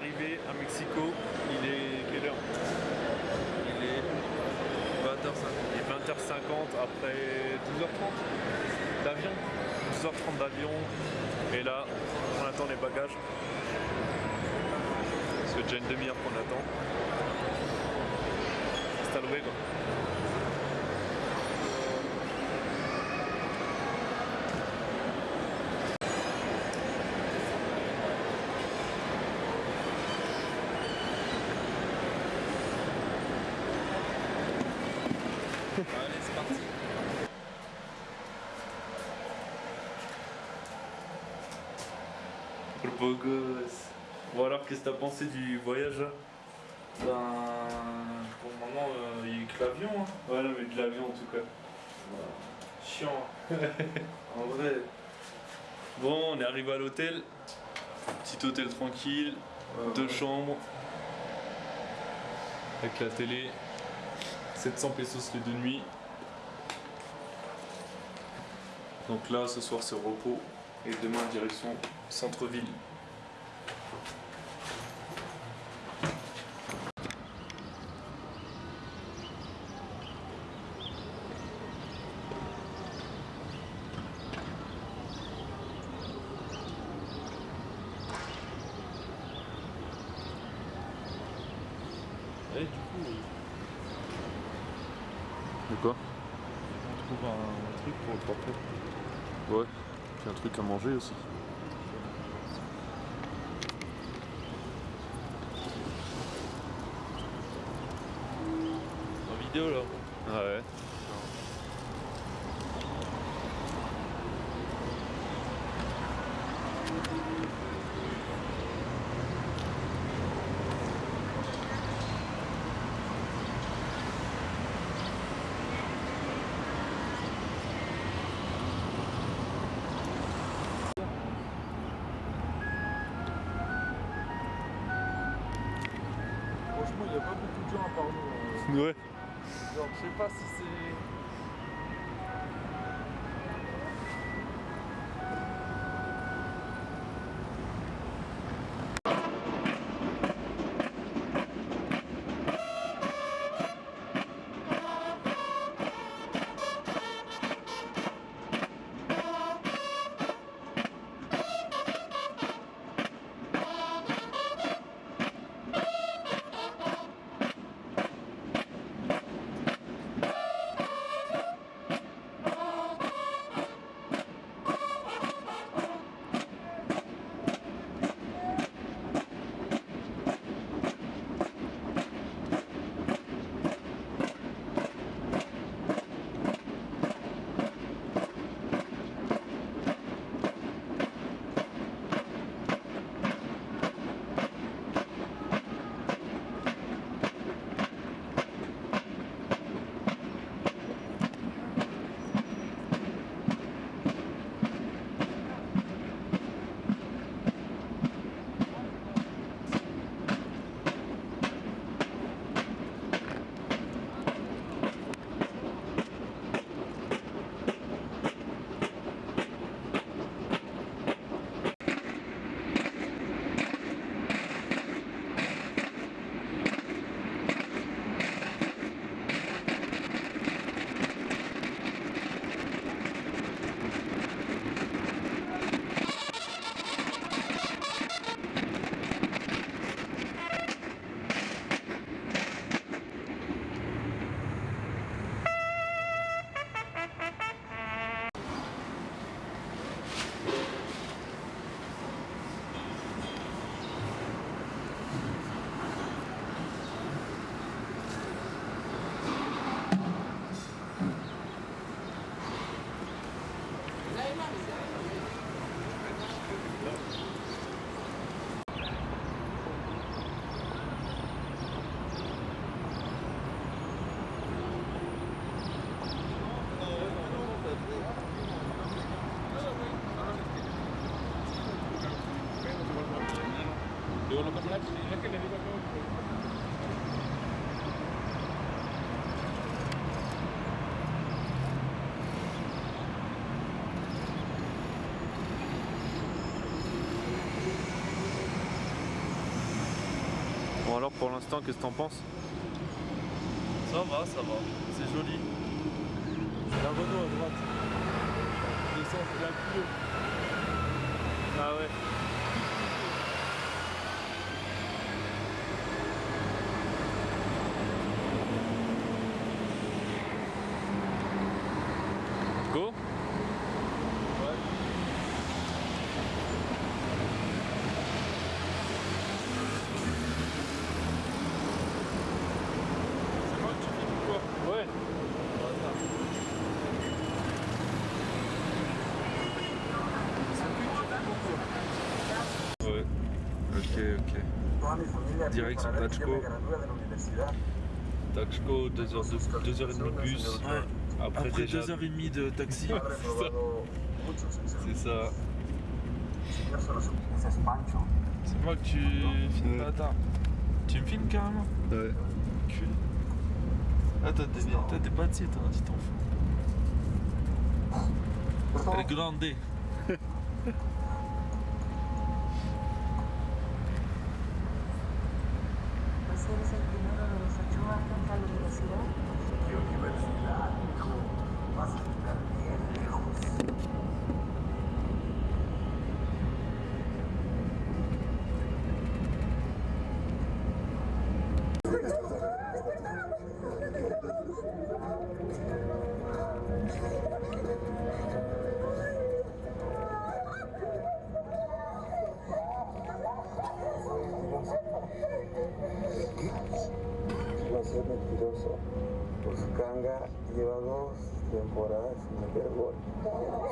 arrivé à Mexico, il est quelle heure? Il est 20h50. Il est 20h50 après 12h30 d'avion? 12h30 d'avion. Et là, on attend les bagages. C'est déjà une demi-heure qu'on attend. Hasta luego. Beau gosse. Bon alors, qu'est-ce que t'as pensé du voyage là? Ben, pour le moment, euh, il y a eu que l'avion. Hein. Ouais, non, mais de l'avion en tout cas. Chiant. en vrai. Bon, on est arrivé à l'hôtel. Petit hôtel tranquille, Ouais, deux ouais. chambres. Avec la télé. 700 pesos les deux nuits. Donc là, ce soir, c'est repos. Et demain, direction centre-ville. Deuces. Genre, je sais pas si pour l'instant, qu'est-ce que t'en penses? Ça va, ça va. C'est joli. La Renault à droite. Descend, c'est la Clio. Ah ouais. Go C'est moi que tu filmes quoi Ouais. Ouais. Ok, ok. Direction Tachko. Tachko, 2h30 deux heures de, deux heures et demie de bus. Après, Après déjà, 2h30 de taxi. c'est ça. C'est moi que tu filmes Ouais. pas tard. Tu me filmes carrément Ouais. Cul. Ah, t'as des, t'as des bâtis, t'as un petit enfant. El grande. Pues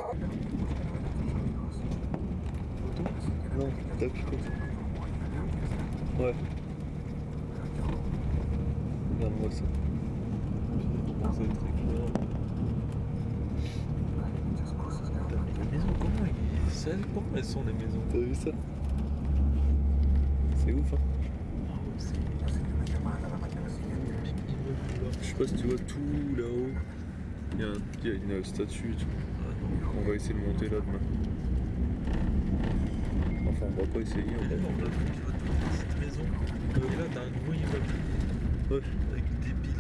Non, Tachko. Ouais. Regarde-moi ça. Être très clair. Maisons, comment Comment elles sont les maisons T'as vu ça C'est ouf, hein Je sais pas si tu vois tout là-haut. Il y a une statue et tout. On va essayer de monter là demain. Enfin, on va pas essayer, on va là, tu toute la petite maison. Et là, t'as un gros immeuble. Ouais. Avec des piliers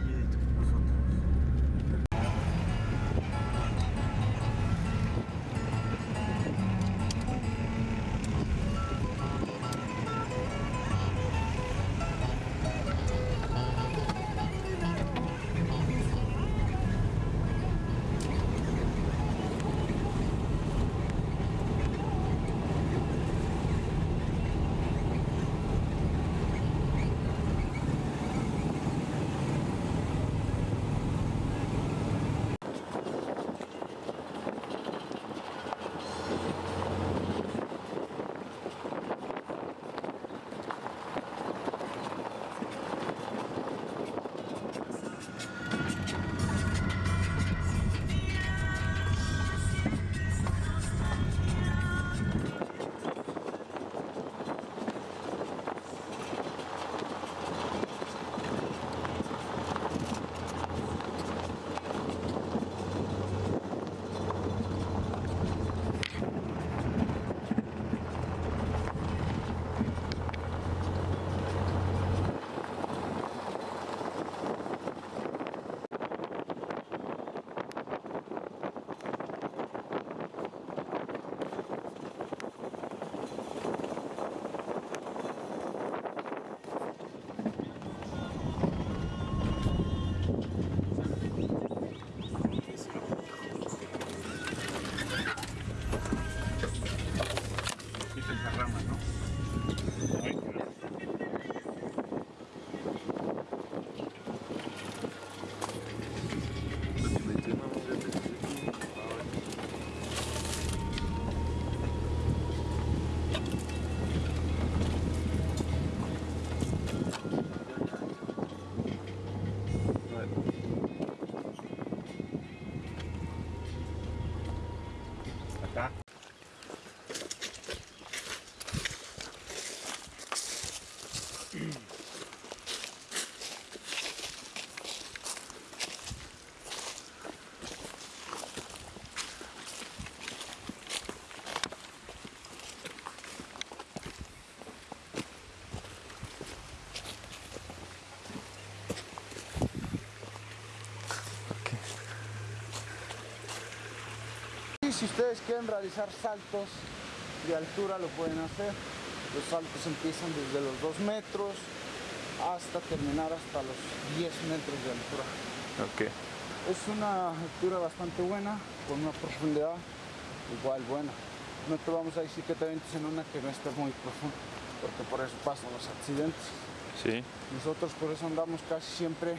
si ustedes quieren realizar saltos de altura, lo pueden hacer. Los saltos empiezan desde los 2 metros hasta terminar hasta los 10 metros de altura. Ok. Es una altura bastante buena, con una profundidad igual buena. No te vamos a decir que te avientes en una que no esté muy profunda, porque por eso pasan los accidentes. Sí. Nosotros por eso andamos casi siempre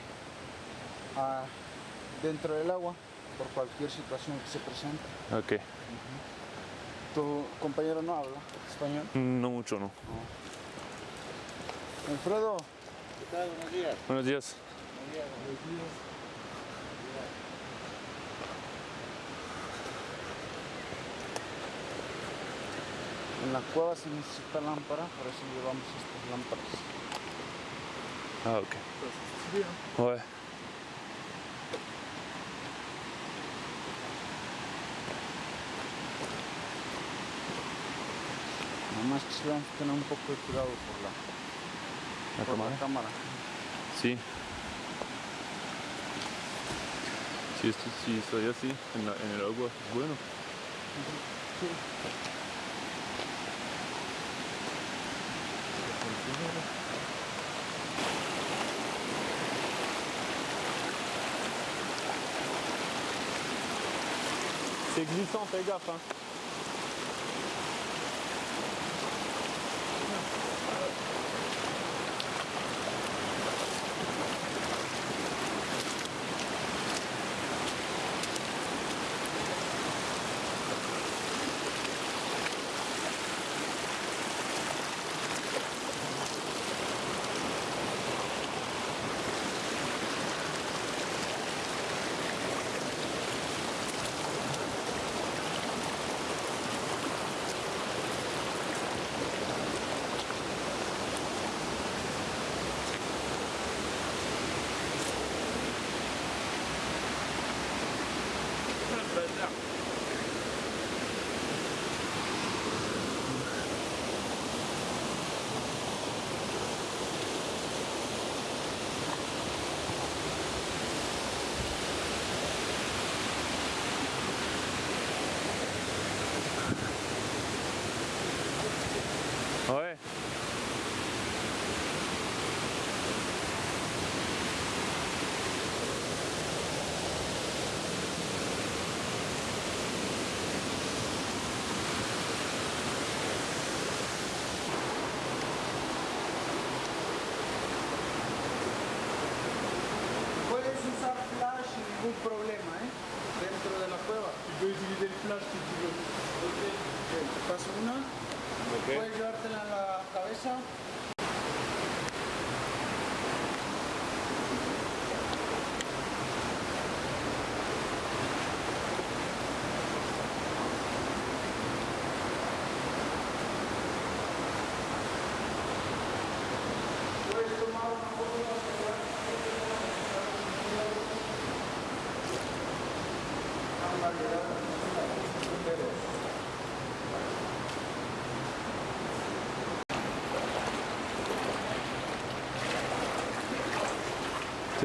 ah, dentro del agua, por cualquier situación que se presente. Ok. Tu compañero no habla español. No mucho, no. Alfredo, Buenos días. en la cueva se necesita lámpara, por eso llevamos estas lámparas. Ah, ok. Ouais. Nada más que se van a tener un poco de cuidado por la, ¿La por cámara? la cámara. Sí. Si, esto, si estoy así en, la- en el agua, es bueno. C'est glissant, fais gaffe. Hein.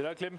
Eller klemme.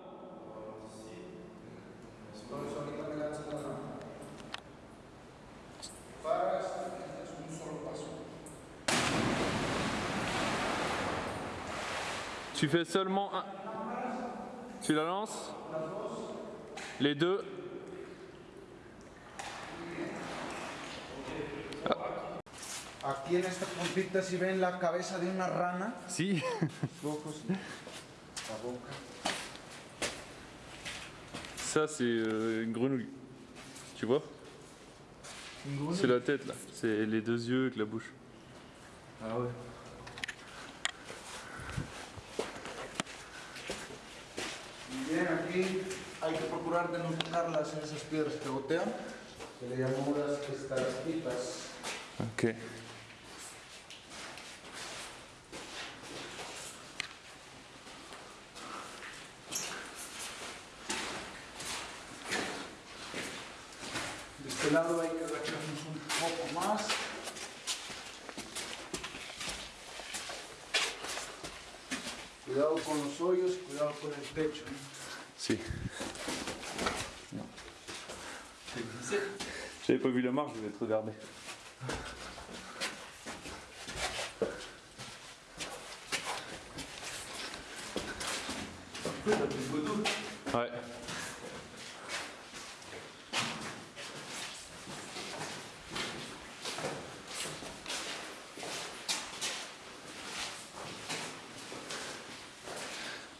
Tu fais seulement un. Tu la lances? Les deux. Ah. Aquí en esta puntita si ven la cabeza de una rana, ojos, la boca. Ça, c'est euh, une grenouille. Tu vois? C'est la tête là. C'est les deux yeux avec la bouche. Ah ouais. Bien, aquí hay que procurar de no tocarlas en esas piedras que gotean, que le llamamos las estalactitas. Ok. De este lado hay que agacharnos un poco más. Cuidado con los hoyos, cuidado con el techo. ¿no? J'avais pas vu la marche, je vais te regarder. Ouais.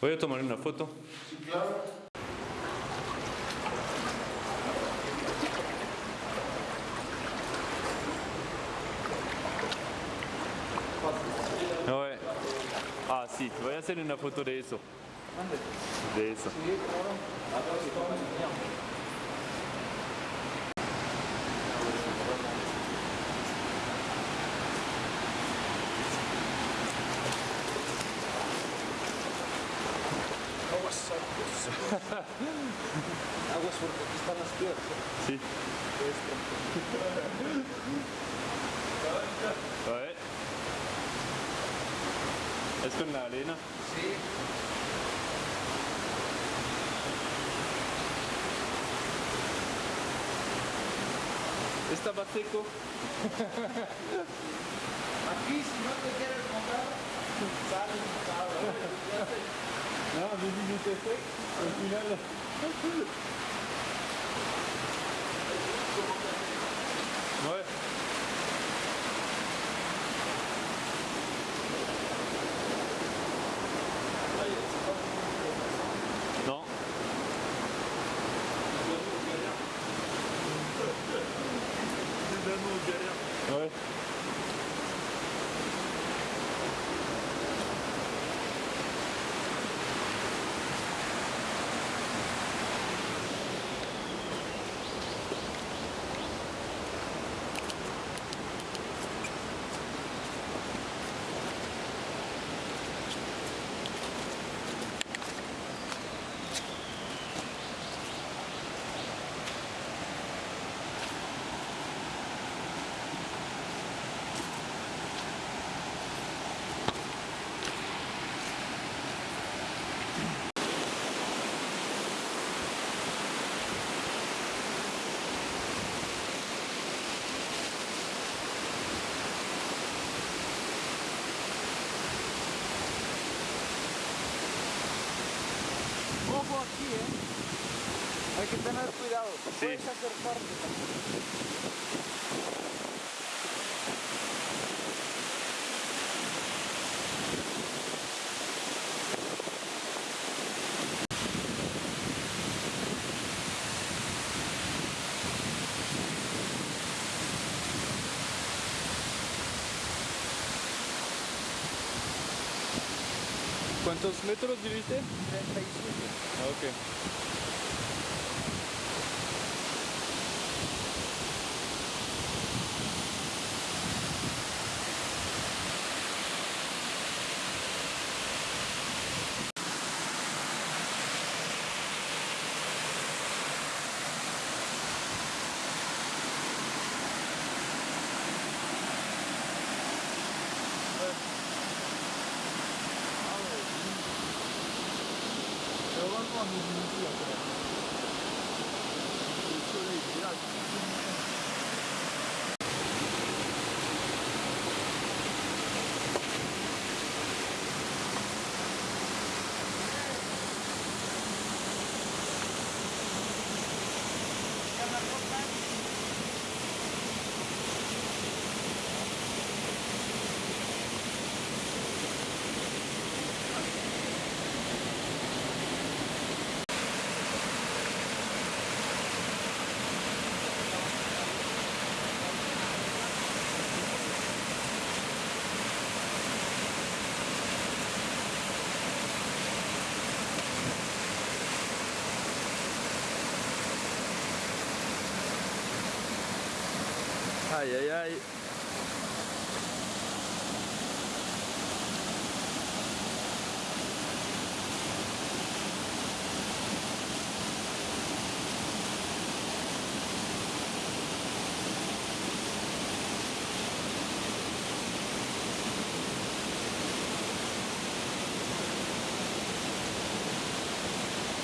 Voy a tomar una foto. Sí, claro. Si, voy a hacer una foto de eso. De eso. Sí. Aguas, porque aquí están las piedras. Si. esto en la arena. Sí. Esta seco. Aquí si no te quieres comprar, sale un No, no, aquí, ¿eh? Hay que tener cuidado. Puedes acercarte. ¿Cuántos metros viviste? 35. Okay.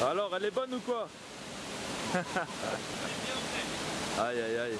Alors, elle est bonne ou quoi? Aïe aïe aïe.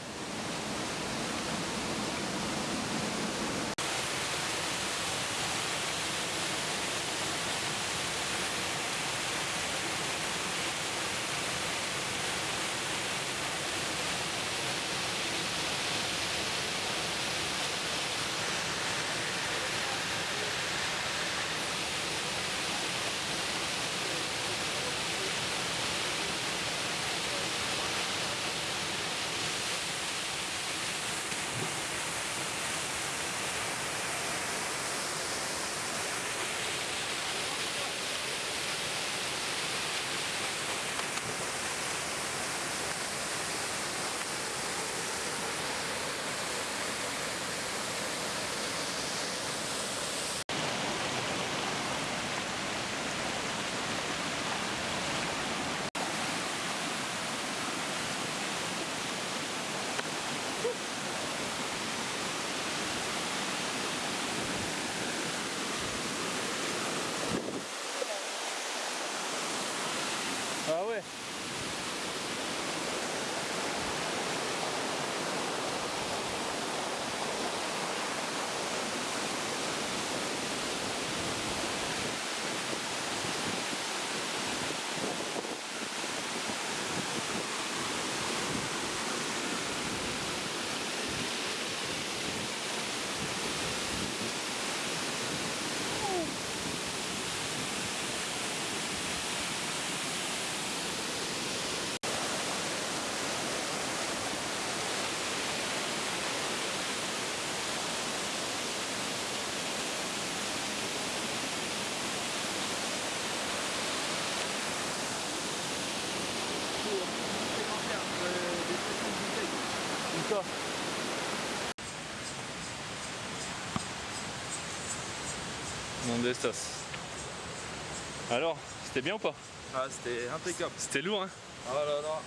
Alors, c'était bien ou pas? Ah, c'était impeccable. C'était lourd hein? Oh là là.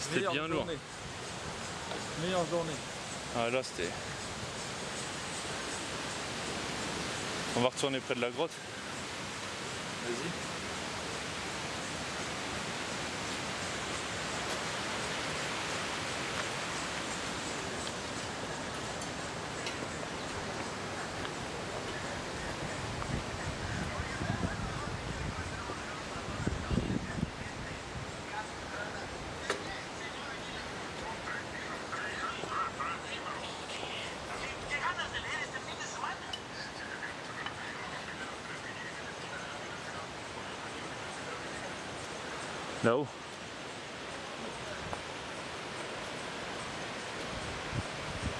C'était bien lourd. journée. Meilleure journée. Ah là c'était... On va retourner près de la grotte. Vas-y. Là-haut.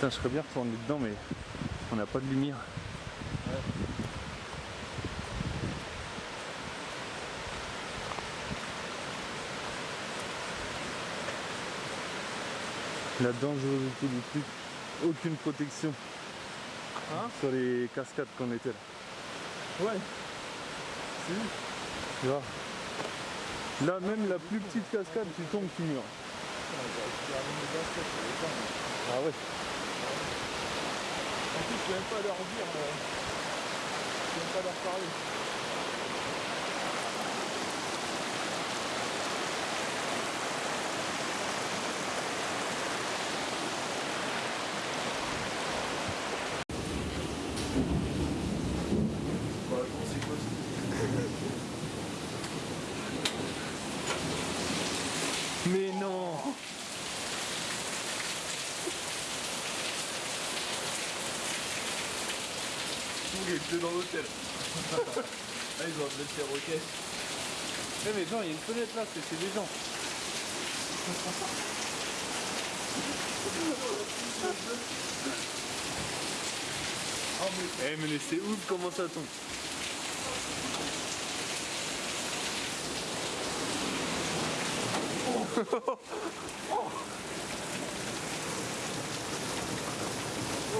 Putain, je serais bien retourné dedans, mais on n'a pas de lumière. La dangerosité du truc, aucune protection. Hein Sur les cascades qu'on était là. Ouais. Tu vois? Là, même la plus petite cascade, tu tombes, tu meurs. Ah ouais En plus, je peux même pas leur dire. euh, Je peux même pas leur parler. Mais non Tous les deux dans l'hôtel. Mettre les roquettes. Eh mais Jean, il y a une fenêtre là, c'est des gens. Eh mais c'est ouf comment ça tombe.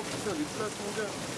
putain, les places, mon gars.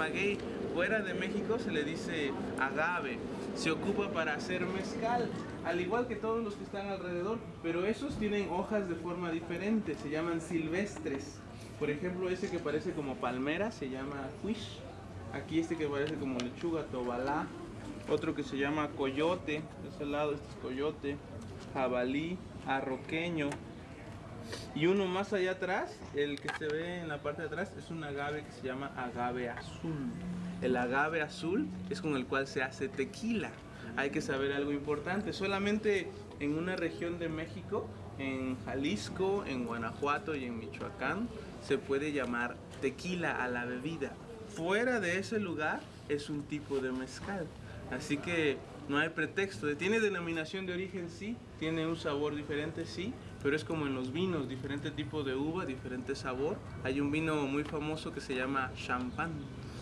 Maguey, fuera de México se le dice agave. Se ocupa para hacer mezcal, al igual que todos los que están alrededor, pero esos tienen hojas de forma diferente, se llaman silvestres. Por ejemplo, ese que parece como palmera se llama quish. Aquí este que parece como lechuga, tobalá. Otro que se llama coyote, de ese lado este es coyote, jabalí, arroqueño, y uno más allá atrás, el que se ve en la parte de atrás, es un agave que se llama agave azul. El agave azul es con el cual se hace tequila. Hay que saber algo importante. Solamente en una región de México, en Jalisco, en Guanajuato y en Michoacán, se puede llamar tequila a la bebida. Fuera de ese lugar es un tipo de mezcal. Así que no hay pretexto. Tiene denominación de origen, sí. Tiene un sabor diferente, sí. Pero es como en los vinos, diferente tipo de uva, diferente sabor. Hay un vino muy famoso que se llama champán.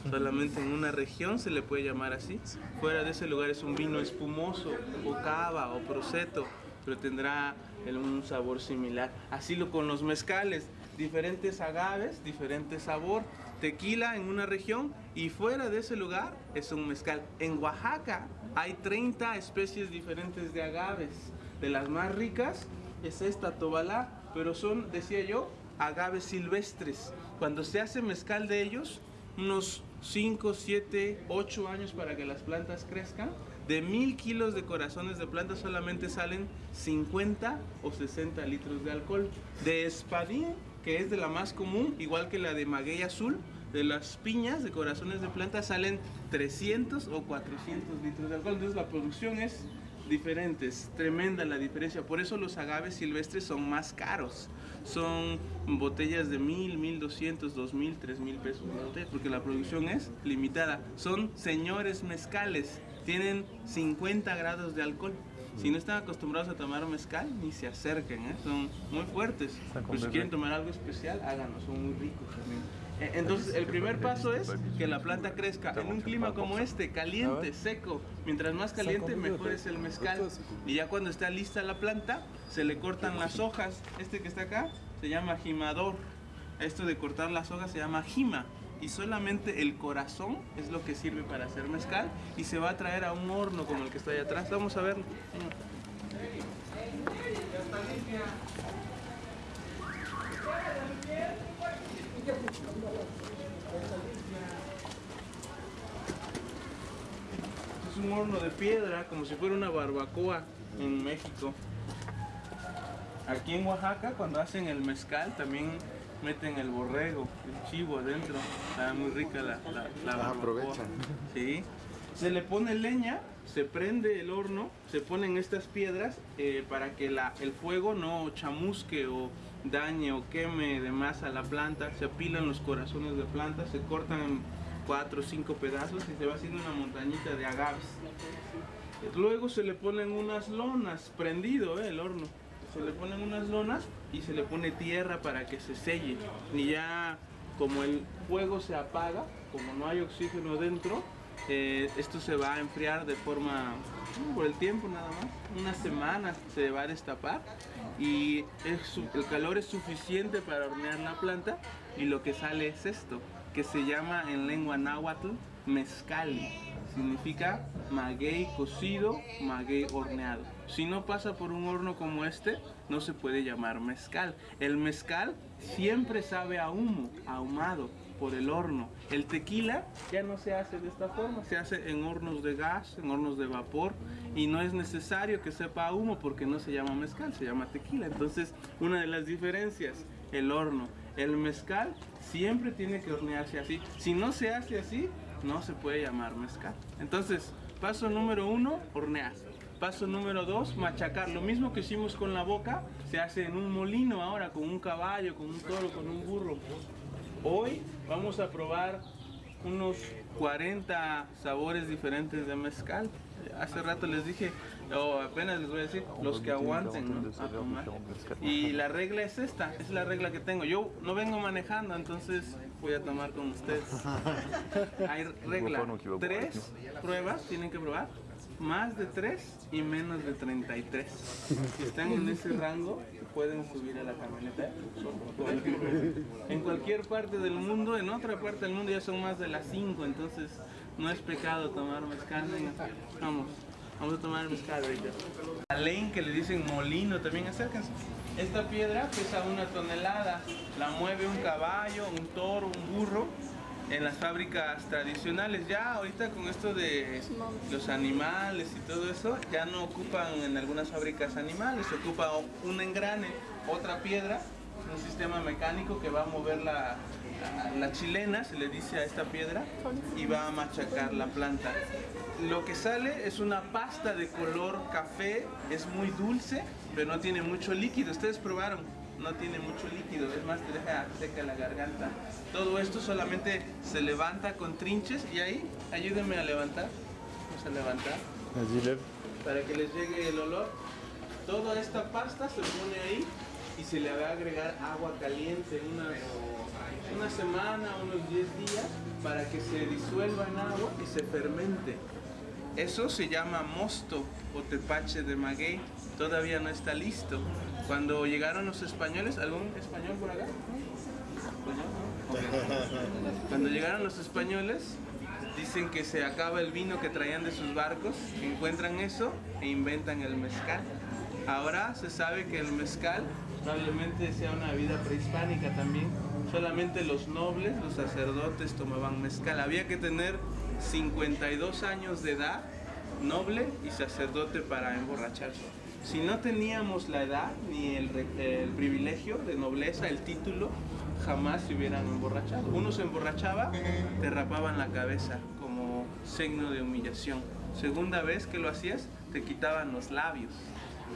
Solamente en una región se le puede llamar así. Fuera de ese lugar es un vino espumoso, o cava, o proseto, pero tendrá un sabor similar. Así lo con los mezcales, diferentes agaves, diferente sabor. Tequila en una región y fuera de ese lugar es un mezcal. En Oaxaca hay 30 especies diferentes de agaves. De las más ricas es esta tobalá, pero son, decía yo, agaves silvestres. Cuando se hace mezcal de ellos, unos 5, 7, 8 años para que las plantas crezcan. De mil kilos de corazones de plantas solamente salen 50 o 60 litros de alcohol. De espadín, que es de la más común, igual que la de maguey azul, de las piñas de corazones de plantas salen 300 o 400 litros de alcohol. Entonces la producción es diferente, es tremenda la diferencia. Por eso los agaves silvestres son más caros. Son botellas de 1000, 1200, 2000, 3000 pesos la botella, porque la producción es limitada. Son señores mezcales, tienen 50 grados de alcohol. Si no están acostumbrados a tomar mezcal, ni se acerquen, ¿eh? son muy fuertes. Pero si quieren tomar algo especial, háganlo, son muy ricos también. Eh, Entonces, el primer paso es que la planta crezca en un clima como este, caliente, seco. Mientras más caliente, mejor es el mezcal. Y ya cuando está lista la planta, se le cortan las hojas. Este que está acá se llama jimador. Esto de cortar las hojas se llama jima. Y solamente el corazón es lo que sirve para hacer mezcal. Y se va a traer a un horno como el que está ahí atrás. Vamos a verlo. Ya está limpia. Es un horno de piedra, como si fuera una barbacoa en México. Aquí en Oaxaca, cuando hacen el mezcal, también meten el borrego, el chivo adentro. Está muy rica la, la, la barbacoa. aprovechan. Sí. Se le pone leña, se prende el horno, se ponen estas piedras eh, para que la- el fuego no chamusque o dañe o queme de más a la planta. Se apilan los corazones de planta, se cortan en cuatro o cinco pedazos y se va haciendo una montañita de agaves. Luego se le ponen unas lonas, prendido eh, el horno. Se le ponen unas lonas y se le pone tierra para que se selle. Y ya como el fuego se apaga, como no hay oxígeno dentro, eh, esto se va a enfriar de forma, mm, por el tiempo nada más, unas semanas se va a destapar y el calor es suficiente para hornear la planta y lo que sale es esto, que se llama en lengua náhuatl mezcal. Significa maguey cocido, maguey horneado. Si no pasa por un horno como este, no se puede llamar mezcal. El mezcal siempre sabe a humo, ahumado por el horno. El tequila ya no se hace de esta forma, se hace en hornos de gas, en hornos de vapor y no es necesario que sepa humo porque no se llama mezcal, se llama tequila. Entonces, una de las diferencias, el horno. El mezcal siempre tiene que hornearse así. Si no se hace así, no se puede llamar mezcal. Entonces, paso número uno, hornear. Paso número dos, machacar. Lo mismo que hicimos con la boca, se hace en un molino ahora, con un caballo, con un toro, con un burro. Hoy vamos a probar unos 40 sabores diferentes de mezcal. Hace rato les dije, o apenas les voy a decir, los que aguanten ¿no? a tomar. Y la regla es esta, es la regla que tengo. Yo no vengo manejando, entonces voy a tomar con ustedes. Hay regla, tres pruebas tienen que probar, más de tres y menos de 33. Si están en ese rango, pueden subir a la camioneta. En cualquier parte del mundo, en otra parte del mundo ya son más de las 5, entonces no es pecado tomar mezcal. Vamos, vamos a tomar mezcal ahorita. La ley que le dicen molino, también acérquense. Esta piedra pesa una tonelada, la mueve un caballo, un toro, un burro en las fábricas tradicionales. Ya ahorita con esto de los animales y todo eso, ya no ocupan en algunas fábricas animales, se ocupa un engrane, otra piedra, un sistema mecánico que va a mover la, la- chilena, se le dice a esta piedra, y va a machacar la planta. Lo que sale es una pasta de color café, es muy dulce, pero no tiene mucho líquido. Ustedes probaron, no tiene mucho líquido, es más, te deja seca la garganta. Todo esto solamente se levanta con trinches y ahí, ayúdenme a levantar. Vamos a levantar para que les llegue el olor. Toda esta pasta se pone ahí y se le va a agregar agua caliente unas, una semana, unos 10 días para que se disuelva en agua y se fermente. Eso se llama mosto o tepache de maguey. Todavía no está listo. Cuando llegaron los españoles, ¿algún español por acá? Cuando llegaron los españoles, dicen que se acaba el vino que traían de sus barcos, encuentran eso e inventan el mezcal. Ahora se sabe que el mezcal probablemente sea una bebida prehispánica también. Solamente los nobles, los sacerdotes tomaban mezcal. Había que tener 52 años de edad, noble y sacerdote para emborracharse. Si no teníamos la edad ni el, el privilegio de nobleza, el título, jamás se hubieran emborrachado. Uno se emborrachaba, te rapaban la cabeza como signo de humillación. Segunda vez que lo hacías, te quitaban los labios.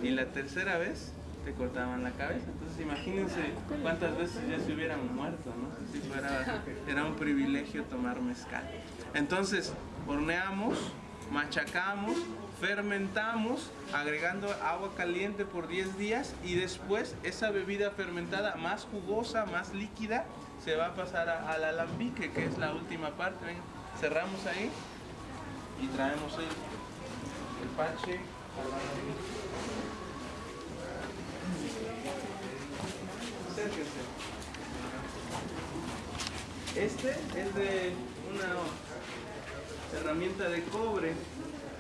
Y la tercera vez, te cortaban la cabeza. Entonces imagínense cuántas veces ya se hubieran muerto, ¿no? Si fuera, era un privilegio tomar mezcal. Entonces, horneamos, machacamos, fermentamos, agregando agua caliente por 10 días y después esa bebida fermentada más jugosa, más líquida, se va a pasar al alambique, que es la última parte. Cerramos ahí y traemos el, el. Acérquense. Este es de una herramienta de cobre.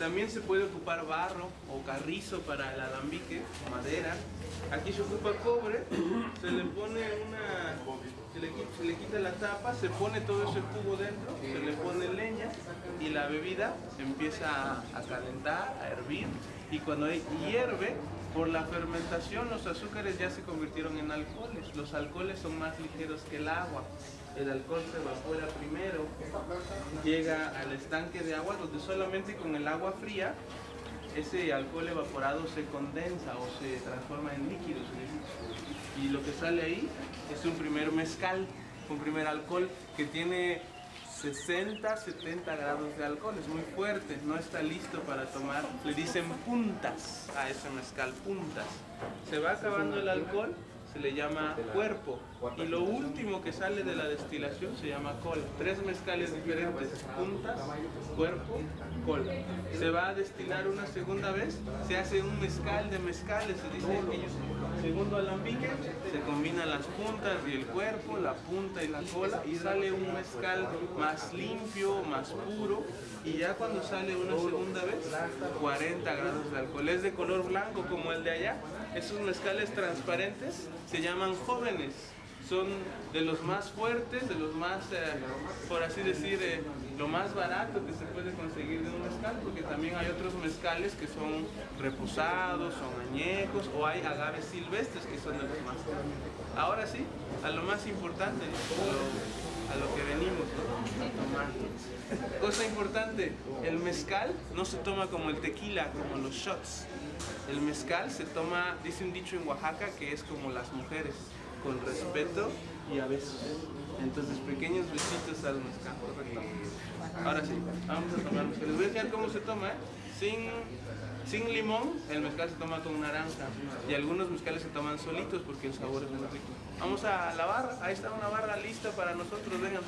También se puede ocupar barro o carrizo para el alambique, madera. Aquí se ocupa cobre, se le pone una, se le, se le quita la tapa, se pone todo ese jugo dentro, se le pone leña y la bebida empieza a, a calentar, a hervir. Y cuando hierve, Por la fermentación los azúcares ya se convirtieron en alcoholes. Los alcoholes son más ligeros que el agua. El alcohol se evapora primero, llega al estanque de agua donde solamente con el agua fría ese alcohol evaporado se condensa o se transforma en líquidos. Y lo que sale ahí es un primer mezcal, un primer alcohol que tiene 60, 70 grados de alcohol, es muy fuerte, no está listo para tomar. Le dicen puntas a ese mezcal, puntas. Se va acabando el alcohol, se le llama cuerpo. Y lo último que sale de la destilación se llama cola. Tres mezcales diferentes, puntas, cuerpo, cola. Se va a destilar una segunda vez, se hace un mezcal de mezcales, se dice ellos. Segundo alambique, se combinan las puntas y el cuerpo, la punta y la cola y sale un mezcal más limpio, más puro y ya cuando sale una segunda vez, 40 grados de alcohol. Es de color blanco como el de allá. Esos mezcales transparentes se llaman jóvenes. Son de los más fuertes, de los más, eh, por así decir, eh, lo más barato que se puede conseguir de un mezcal, porque también hay otros mezcales que son reposados, son añejos, o hay agaves silvestres que son de los más caros. Ahora sí, a lo más importante, a lo que venimos ¿no? a tomar. Cosa importante, el mezcal no se toma como el tequila, como los shots. El mezcal se toma, dice un dicho en Oaxaca, que es como las mujeres, con respeto y a besos. Entonces, pequeños besitos al mezcal, correcto. Ahora sí, vamos a tomar mezcal. Les voy a enseñar cómo se toma, ¿eh? Sin, sin limón, el mezcal se toma con naranja. Y algunos mezcales se toman solitos porque el sabor es muy rico. Vamos a la barra, ahí está una barra lista para nosotros, vengan.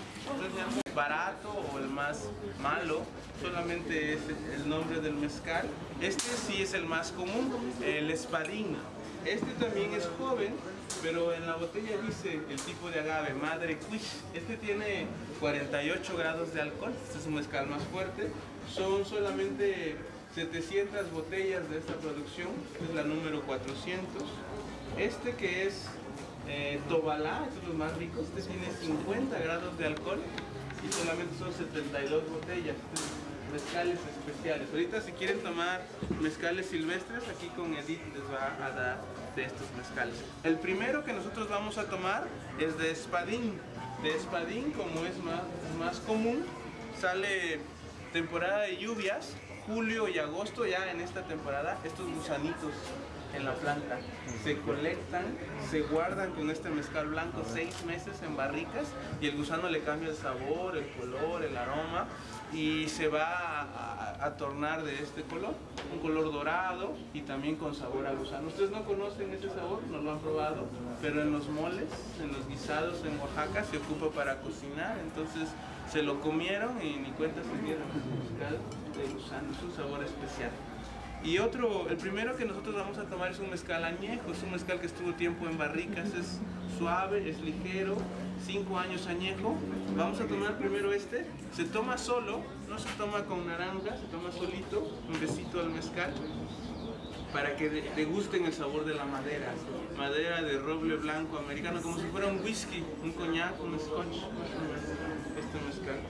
Barato o el más malo, solamente es el nombre del mezcal. Este sí es el más común, el espadín. Este también es joven, pero en la botella dice el tipo de agave, Madre Quish. Este tiene 48 grados de alcohol, este es un mezcal más fuerte. Son solamente 700 botellas de esta producción, es la número 400. Este que es eh, Tobalá, estos son los más ricos, este tiene 50 grados de alcohol y solamente son 72 botellas. Estos Mezcales especiales. Ahorita si quieren tomar mezcales silvestres, aquí con Edith les va a dar de estos mezcales. El primero que nosotros vamos a tomar es de espadín. De espadín, como es más, más común, sale temporada de lluvias, julio y agosto, ya en esta temporada, estos gusanitos en la planta se colectan, se guardan con este mezcal blanco seis meses en barricas y el gusano le cambia el sabor, el color, el aroma y se va a, a- a tornar de este color, un color dorado y también con sabor a gusano. Ustedes no conocen ese sabor, no lo han probado, pero en los moles, en los guisados en Oaxaca se ocupa para cocinar, entonces se lo comieron y ni cuenta se dieron. De gusano, es un sabor especial. Y otro, el primero que nosotros vamos a tomar es un mezcal añejo, es un mezcal que estuvo tiempo en barricas, es suave, es ligero, 5 años añejo. Vamos a tomar primero este, se toma solo, no se toma con naranja, se toma solito, un besito al mezcal, para que de- degusten el sabor de la madera, madera de roble blanco americano, como si fuera un whisky, un coñac, un scotch, este mezcal.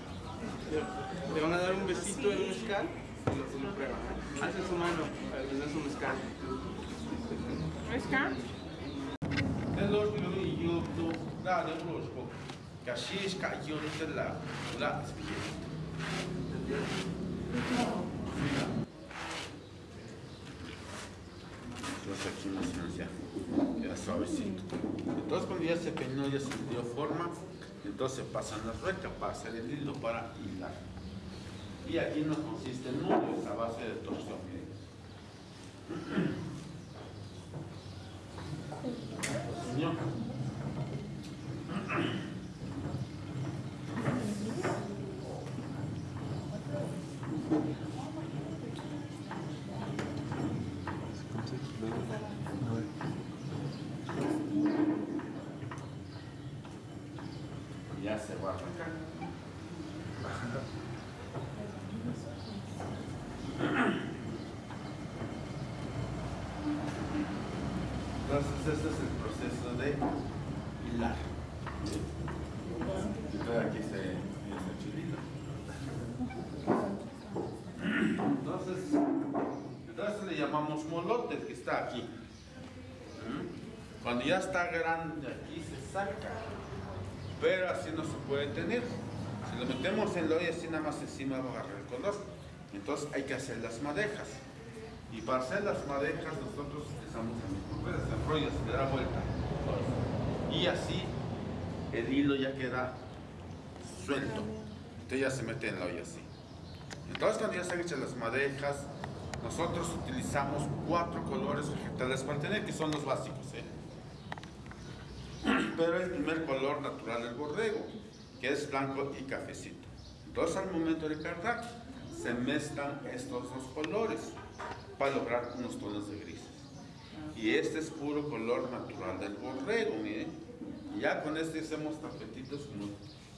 Le van a dar un besito al mezcal y lo, lo prueban. Hace su mano para den su mezcal. ¿Mezcal? Es lo que yo yo da de los po. Que así es que yo de la la Entonces aquí no se ya queda suavecito. Entonces cuando ya se peinó, ya se dio forma, entonces pasan la rueca para hacer el hilo para hilar. Y aquí nos consiste en nudos a base de torsión. Señor. Ya se va a arrancar. Entonces este es el proceso de hilar. Entonces aquí se está chulito. Entonces, entonces le llamamos molote el que está aquí. Cuando ya está grande aquí se saca, pero así no se puede tener. Si lo metemos en la olla así nada más encima va a agarrar el color. Entonces hay que hacer las madejas. Y para hacer las madejas nosotros utilizamos el mismo proceso. Se enrolla, se le da vuelta. Y así el hilo ya queda suelto. Entonces ya se mete en la olla así. Entonces cuando ya se han hecho las madejas, nosotros utilizamos cuatro colores vegetales para tener, que son los básicos. ¿eh? Pero el primer color natural del borrego, que es blanco y cafecito. Entonces al momento de cargar, se mezclan estos dos colores para lograr unos tonos de grises. Y este es puro color natural del borrego, miren. Y ya con este hacemos tapetitos como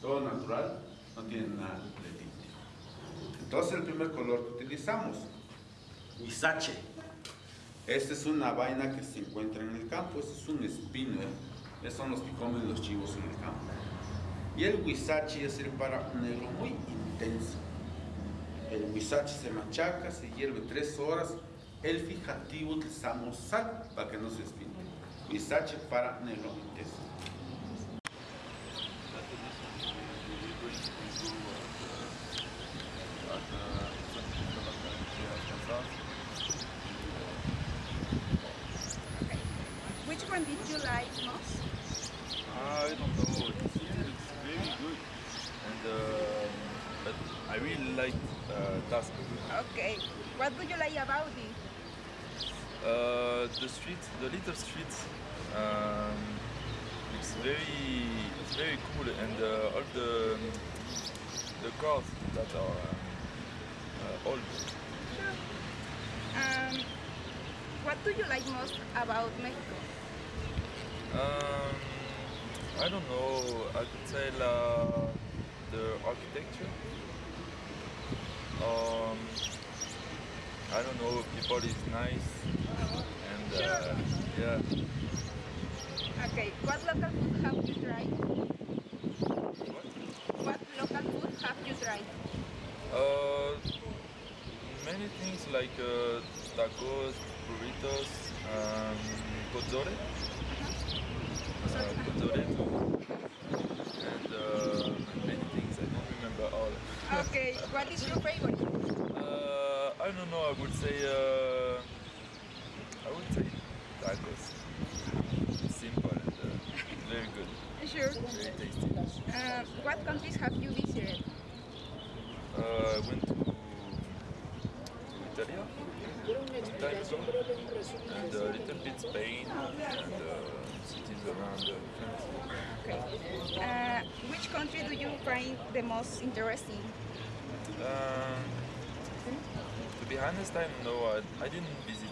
todo natural, no tiene nada de tinte. Entonces el primer color que utilizamos, huizache. Esta es una vaina que se encuentra en el campo, este es un espino, ¿eh? Estos son los que comen los chivos en el campo. Y el huizache es el para negro muy intenso. El huizache se machaca, se hierve tres horas. El fijativo utilizamos sal para que no se espine. Huizache para negro intenso. It's nice. To time I. I, I didn't visit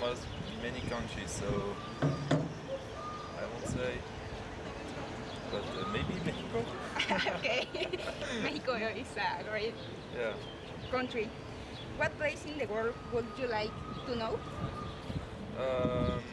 most many countries, so I won't say. But uh, maybe Mexico. okay. Mexico is a great Yeah. country. What place in the world would you like to know? Um,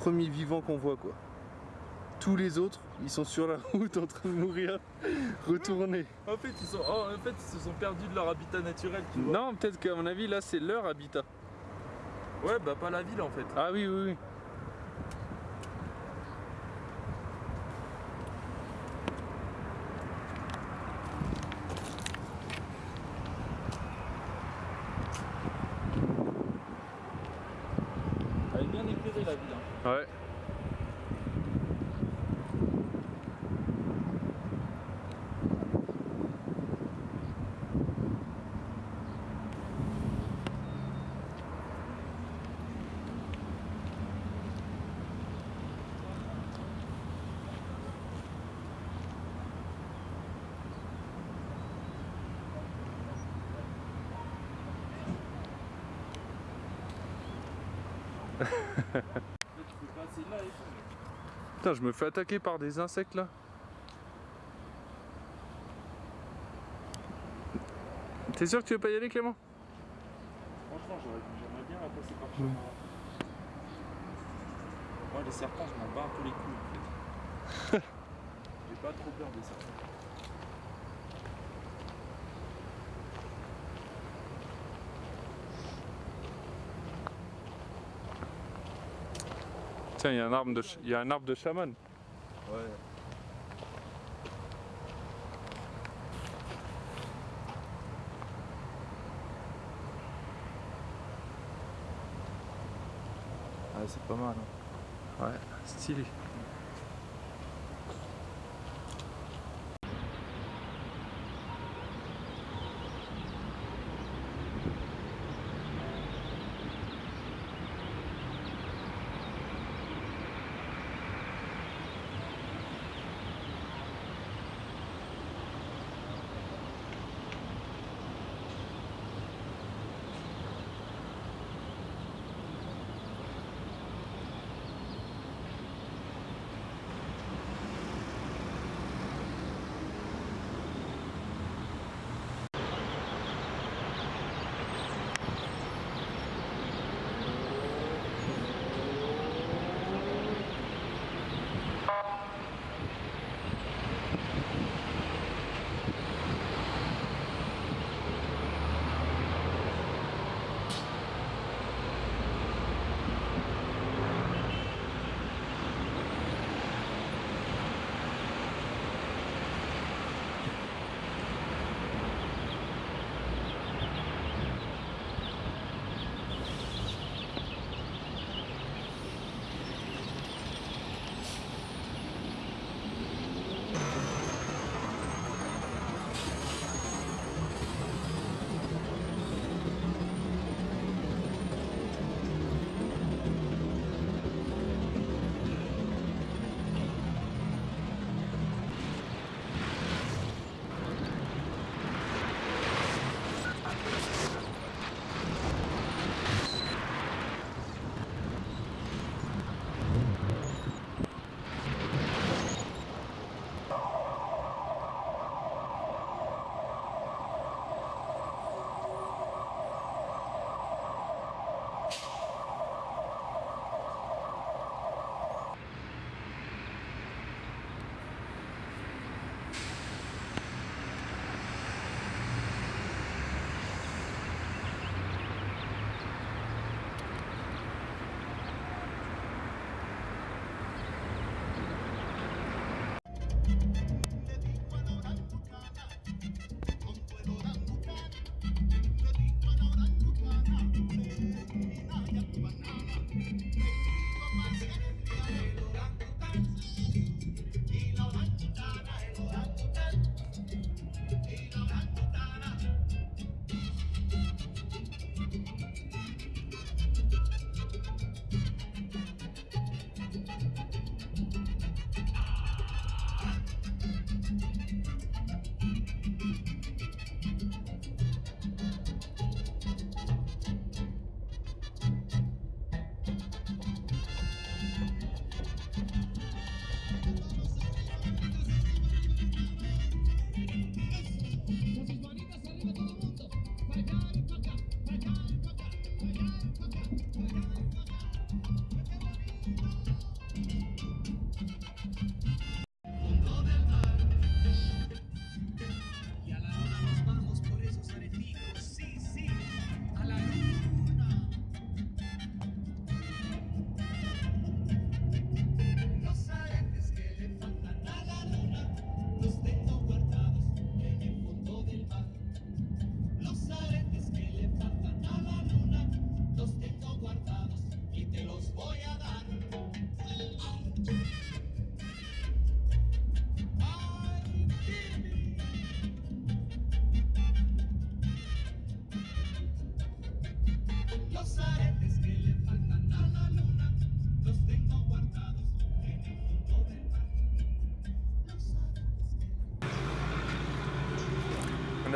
Premiers vivants qu'on voit quoi. Tous les autres, ils sont sur la route en train de mourir, retournés. En fait, ils sont, oh, en fait, ils se sont perdus de leur habitat naturel. Tu vois. Non, peut-être qu'à mon avis, là, c'est leur habitat. Ouais, bah pas la ville en fait. Ah oui, oui, oui. Ouais. Putain, je me fais attaquer par des insectes là. T'es sûr que tu veux pas y aller, Clément? Franchement, j'aimerais bien passer par chez moi. Les serpents, je m'en bats un peu les couilles en. J'ai pas trop peur des serpents. Tiens, il y a un arbre de, il y a un arbre de chaman. Ouais. Ah, c'est pas mal. hein. Ouais, stylé.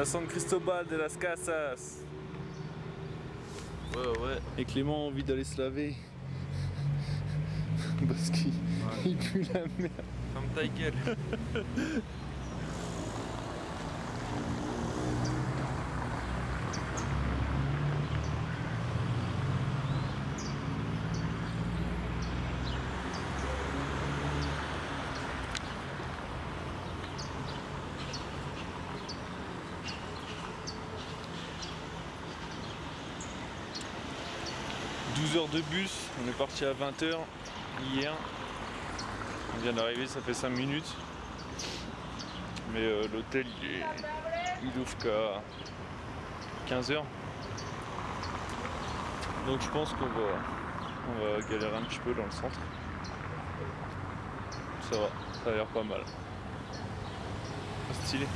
À San Cristobal de las Casas. Ouais, ouais. Et Clément a envie d'aller se laver. Parce qu'il il pue la merde. Ferme ta gueule. 12 heures de bus. On est parti à 20h hier. On vient d'arriver, ça fait 5 minutes. Mais euh, l'hôtel il, est- il ouvre qu'à 15h. Donc je pense qu'on va, on va galérer un petit peu dans le centre. Ça va, ça a l'air pas mal. Stylé.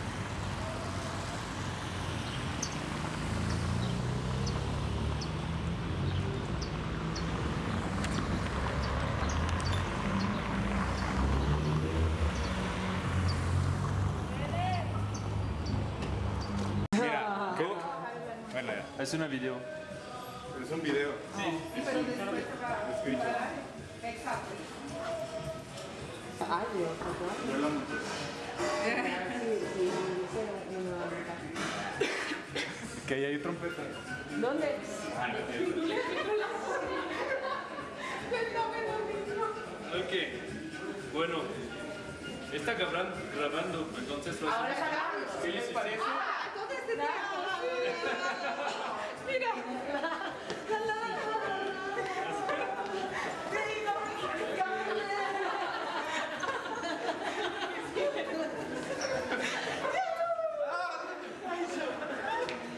Que ahí hay trompeta. ¿Dónde? Ok, bueno, está grabando, grabando entonces lo Ahora hacemos. grabando. ¿Qué les parece? Ah, entonces te Mira.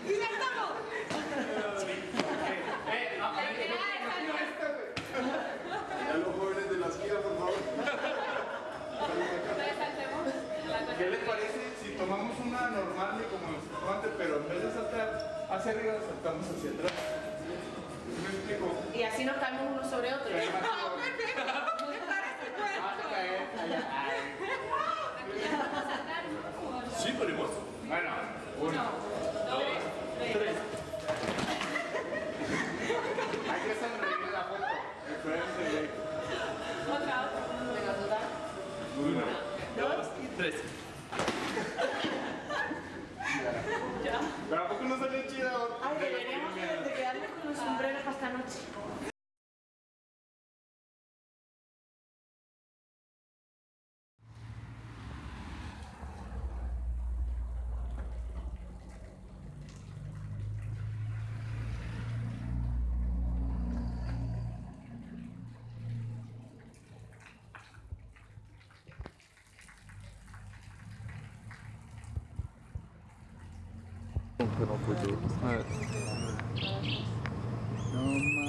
Y ya estamos. Ya los jóvenes de la esquina, por favor. ¿Qué les parece si tomamos una normal de como el antes, pero en vez de saltar hacia arriba, saltamos hacia atrás? ¿Sí ¿Me explico? Y así nos caemos uno sobre otro. Yapın okuduğu. Evet. Aman.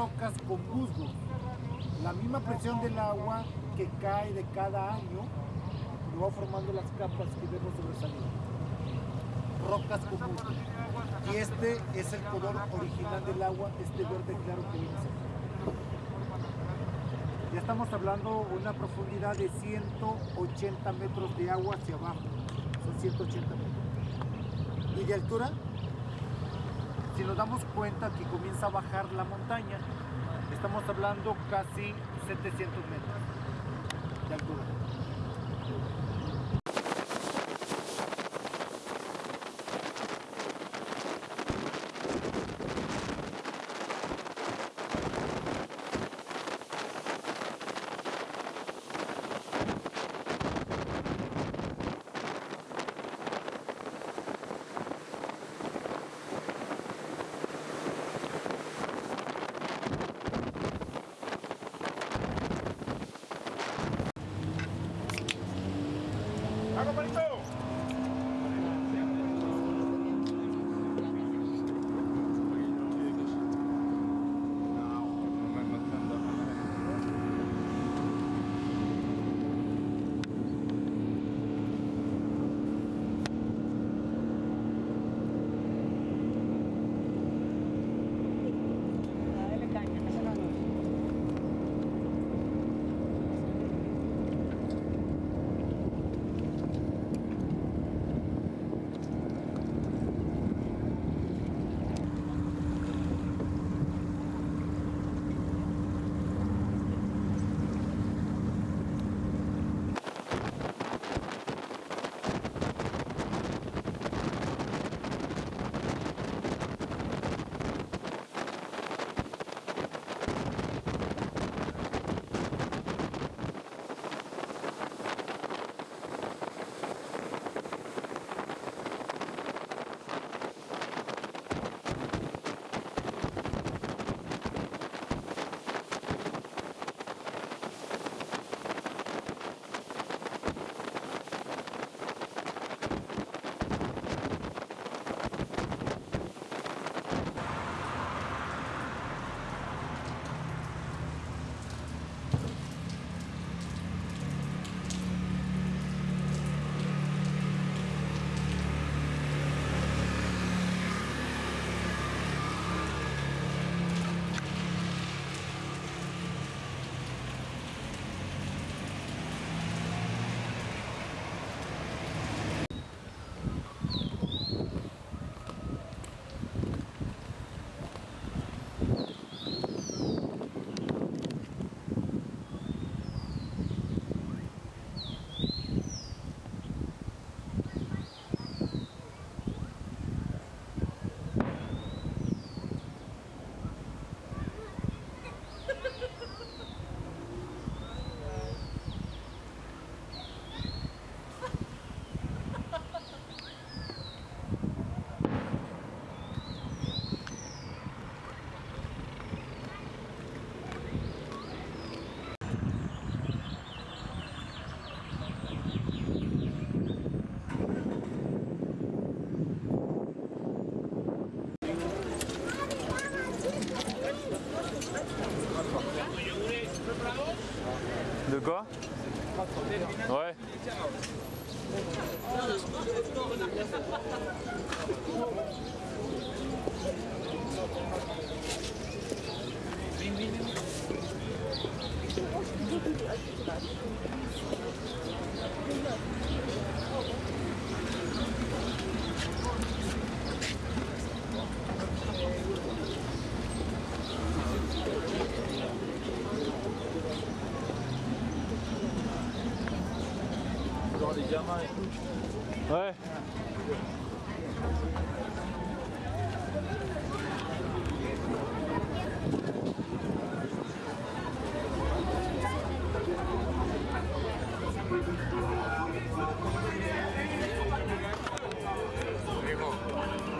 Rocas con musgo. La misma presión del agua que cae de cada año lo va formando las capas que vemos sobresaliendo. Rocas con musgo. Y este es el color original del agua, este verde claro que vemos aquí. Ya estamos hablando de una profundidad de 180 metros de agua hacia abajo. Son 180 metros. Y de altura, si nos damos cuenta que comienza a bajar la montaña, estamos hablando casi 700 metros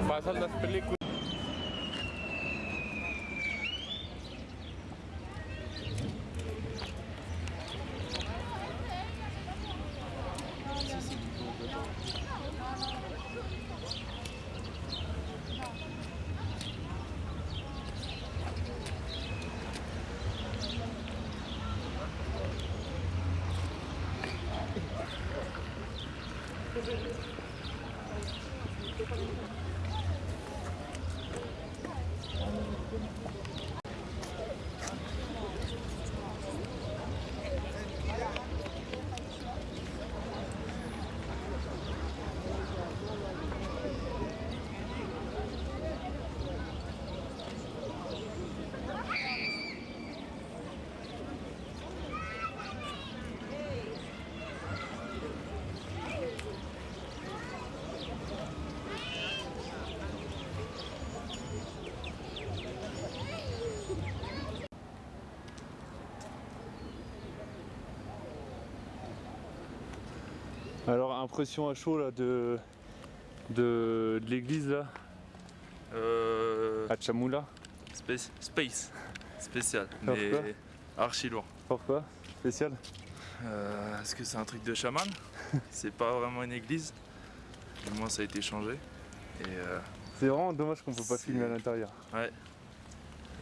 Pasan las películas. Impression à chaud là de, de, de l'église là Euh, à Chamoula. space, space, spécial, Pourquoi mais archi lourd. Pourquoi? Spécial? Euh, Est-ce que c'est un truc de chaman? C'est pas vraiment une église? Du moins, ça a été changé. Et euh, C'est vraiment dommage qu'on peut pas filmer à l'intérieur. ouais.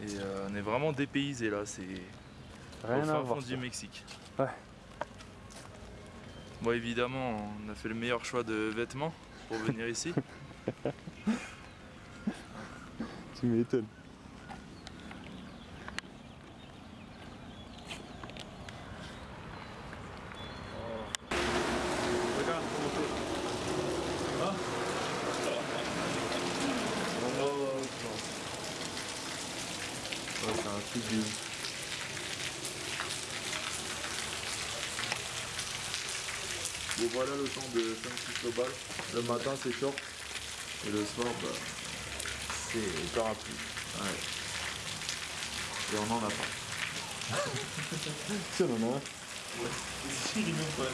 Et euh, on est vraiment dépaysé là. C'est Rien au fin fond du Mexique. Ouais. Bon, évidemment, on a fait le meilleur choix de vêtements pour venir ici. Tu m'étonnes. Regarde comment c'est. Hein Ouais, c'est un truc de ouf. Bon voilà le temps de 5 global. Le matin c'est short et le soir bah, c'est parapluie. Ouais. Et on en a pas. Si on en a un. Ouais. Si il nous pas.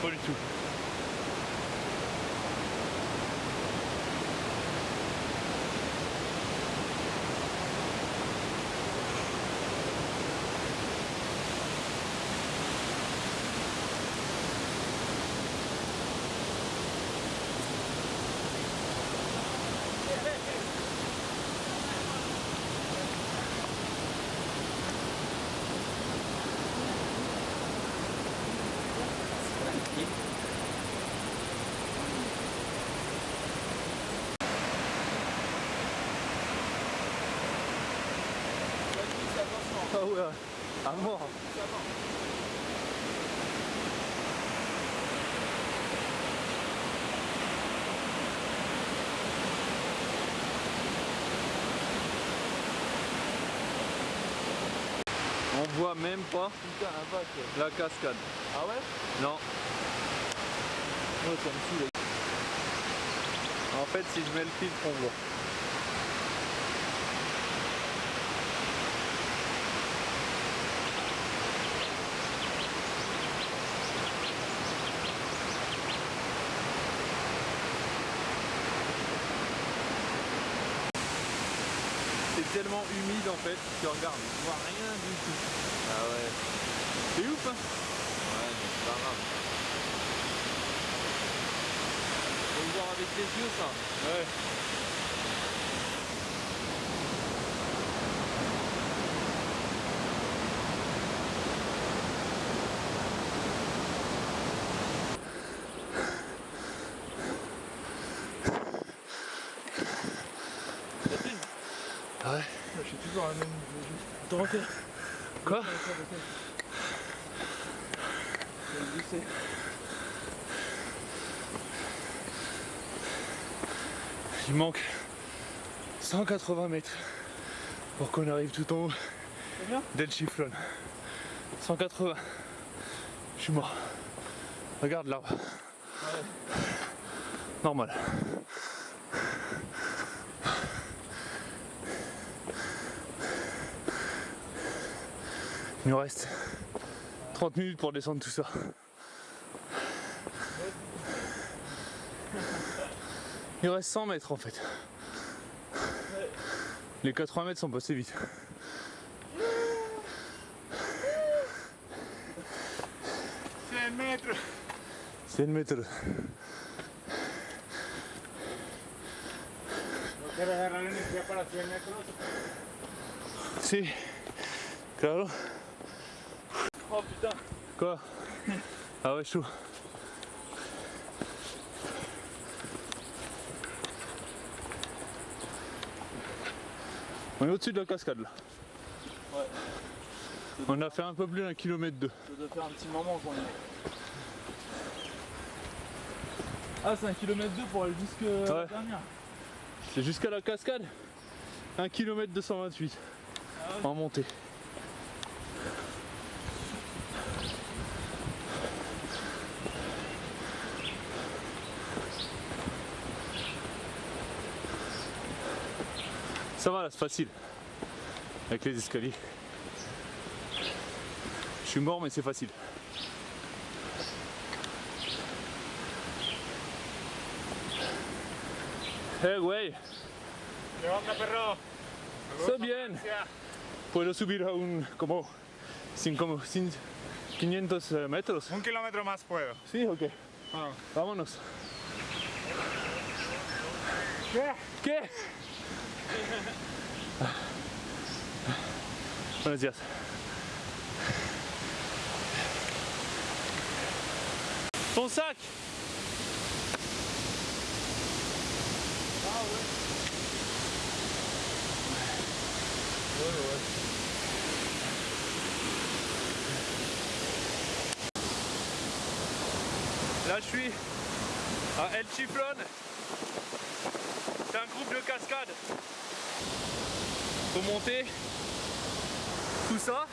Pas du tout. Ah ouais, à mort. Même pas la cascade. Ah ouais? Non. Ouais, ça me saoule. En fait, si je mets le filtre, on voit. C'est tellement humide en fait, tu regardes, tu vois rien du tout. Ah ouais. C'est ouf hein Ouais, mais c'est pas grave. Faut le voir avec les yeux ça. Ouais. Ouais. Je suis toujours à la même Quoi? Il manque 180 mètres pour qu'on arrive tout en haut d'El Chiflon. 180. Je suis mort. Regarde là. Normal. Il nous reste 30 minutes pour descendre tout ça. Il reste 100 mètres en fait. Les 80 mètres sont passés vite. C'est un mètre. 100 mètres. ¿No quieres agarrar energía para 100 metros? Si. Claro. Oh putain. Quoi? Ah ouais chaud. On est au-dessus de la cascade là. Ouais. On a fait un peu plus d'un kilomètre deux. Ça doit faire un petit moment qu'on est. Ah, c'est un kilomètre 2 pour aller jusque la Ouais. dernière. C'est jusqu'à la cascade 1 km 228 en montée. Facile. Avec les escaliers. Je suis mort mais c'est facile. Eh güey, ¿Qué onda, perro? Está bien. puedo subir a un como, cinco- cin- 500 eh, metros. Un kilómetro más puedo. Sí, ok. Vámonos. ¿Qué? ¿Qué? Buenos días. Ton sac Là je suis à El Chiflon. C'est un groupe de cascade. Monter tout ça.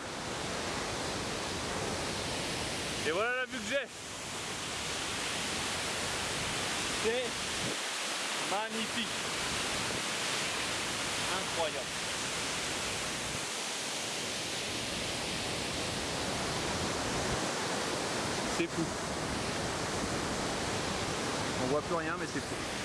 Et voilà la vue que j'ai. C'est magnifique. Incroyable. C'est fou. On voit plus rien mais c'est fou.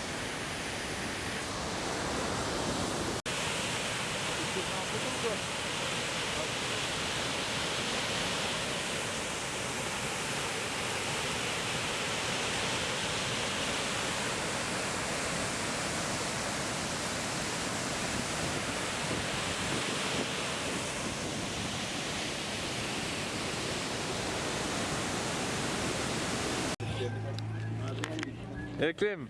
Eh Clem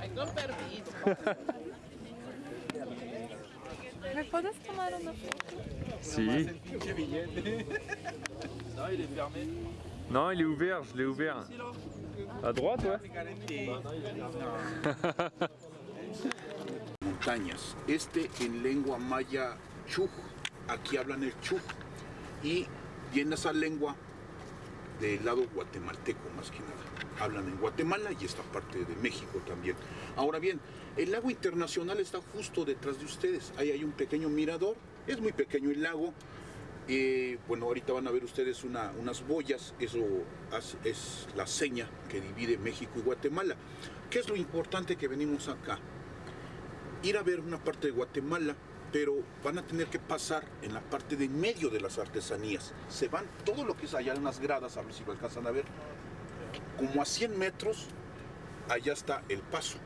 Tengo permiso. ¿Me puedes tomar una foto? Si. Non, il est fermé. Non, il est ouvert, je l'ai ouvert. À droite, ouais. montañas. Este en lengua maya chuj, aquí hablan el chuj. Y, y en esa lengua del lado guatemalteco más que nada. Hablan en Guatemala y esta parte de México también. Ahora bien, el lago internacional está justo detrás de ustedes. Ahí hay un pequeño mirador, es muy pequeño el lago. Eh, bueno, ahorita van a ver ustedes una- unas boyas, eso es la seña que divide México y Guatemala. ¿Qué es lo importante que venimos acá? Ir a ver una parte de Guatemala, pero van a tener que pasar en la parte de medio de las artesanías. Se van todo lo que es allá en las gradas, a ver si lo alcanzan a ver, como a 100 metros, allá está el paso.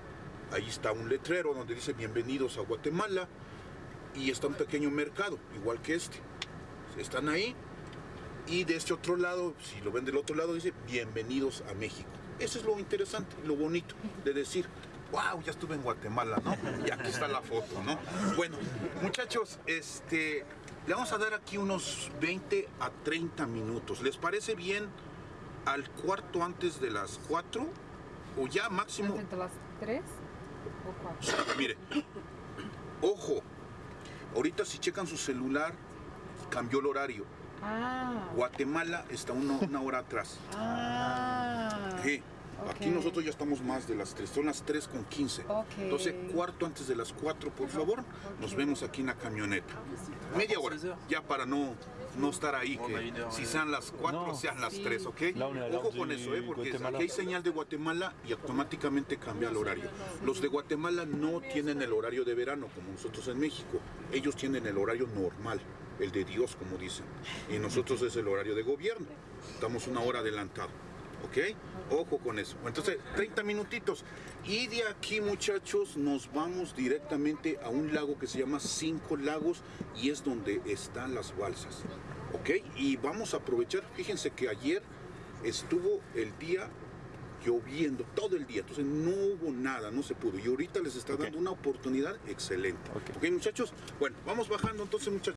Ahí está un letrero donde dice bienvenidos a Guatemala y está un pequeño mercado, igual que este. Están ahí y de este otro lado, si lo ven del otro lado, dice bienvenidos a México. Eso es lo interesante, lo bonito de decir, wow, ya estuve en Guatemala, ¿no? Y aquí está la foto, ¿no? Bueno, muchachos, este, le vamos a dar aquí unos 20 a 30 minutos. ¿Les parece bien al cuarto antes de las 4? O ya máximo ¿Entre las tres o cuatro? Mire, ojo, ahorita si checan su celular, cambió el horario. Ah. Guatemala está una, una hora atrás. Ah. Sí, Aquí nosotros ya estamos más de las 3, son las 3 con 15. Ok. Entonces, cuarto antes de las 4, por favor, nos vemos aquí en la camioneta. Media hora, ya para no, no estar ahí, que si sean las 4, sean las 3, ¿ok? Ojo con eso, ¿eh? porque Guatemala. aquí hay señal de Guatemala y automáticamente cambia el horario. Los de Guatemala no tienen el horario de verano como nosotros en México. Ellos tienen el horario normal, el de Dios, como dicen. Y nosotros es el horario de gobierno. Estamos una hora adelantado. ¿Ok? Ojo con eso. Entonces, 30 minutitos. Y de aquí, muchachos, nos vamos directamente a un lago que se llama Cinco Lagos y es donde están las balsas. ¿Ok? Y vamos a aprovechar. Fíjense que ayer estuvo el día lloviendo todo el día, entonces no hubo nada, no se pudo. Y ahorita les está dando una oportunidad excelente. ¿Ok, muchachos? Bueno, vamos bajando entonces, muchachos.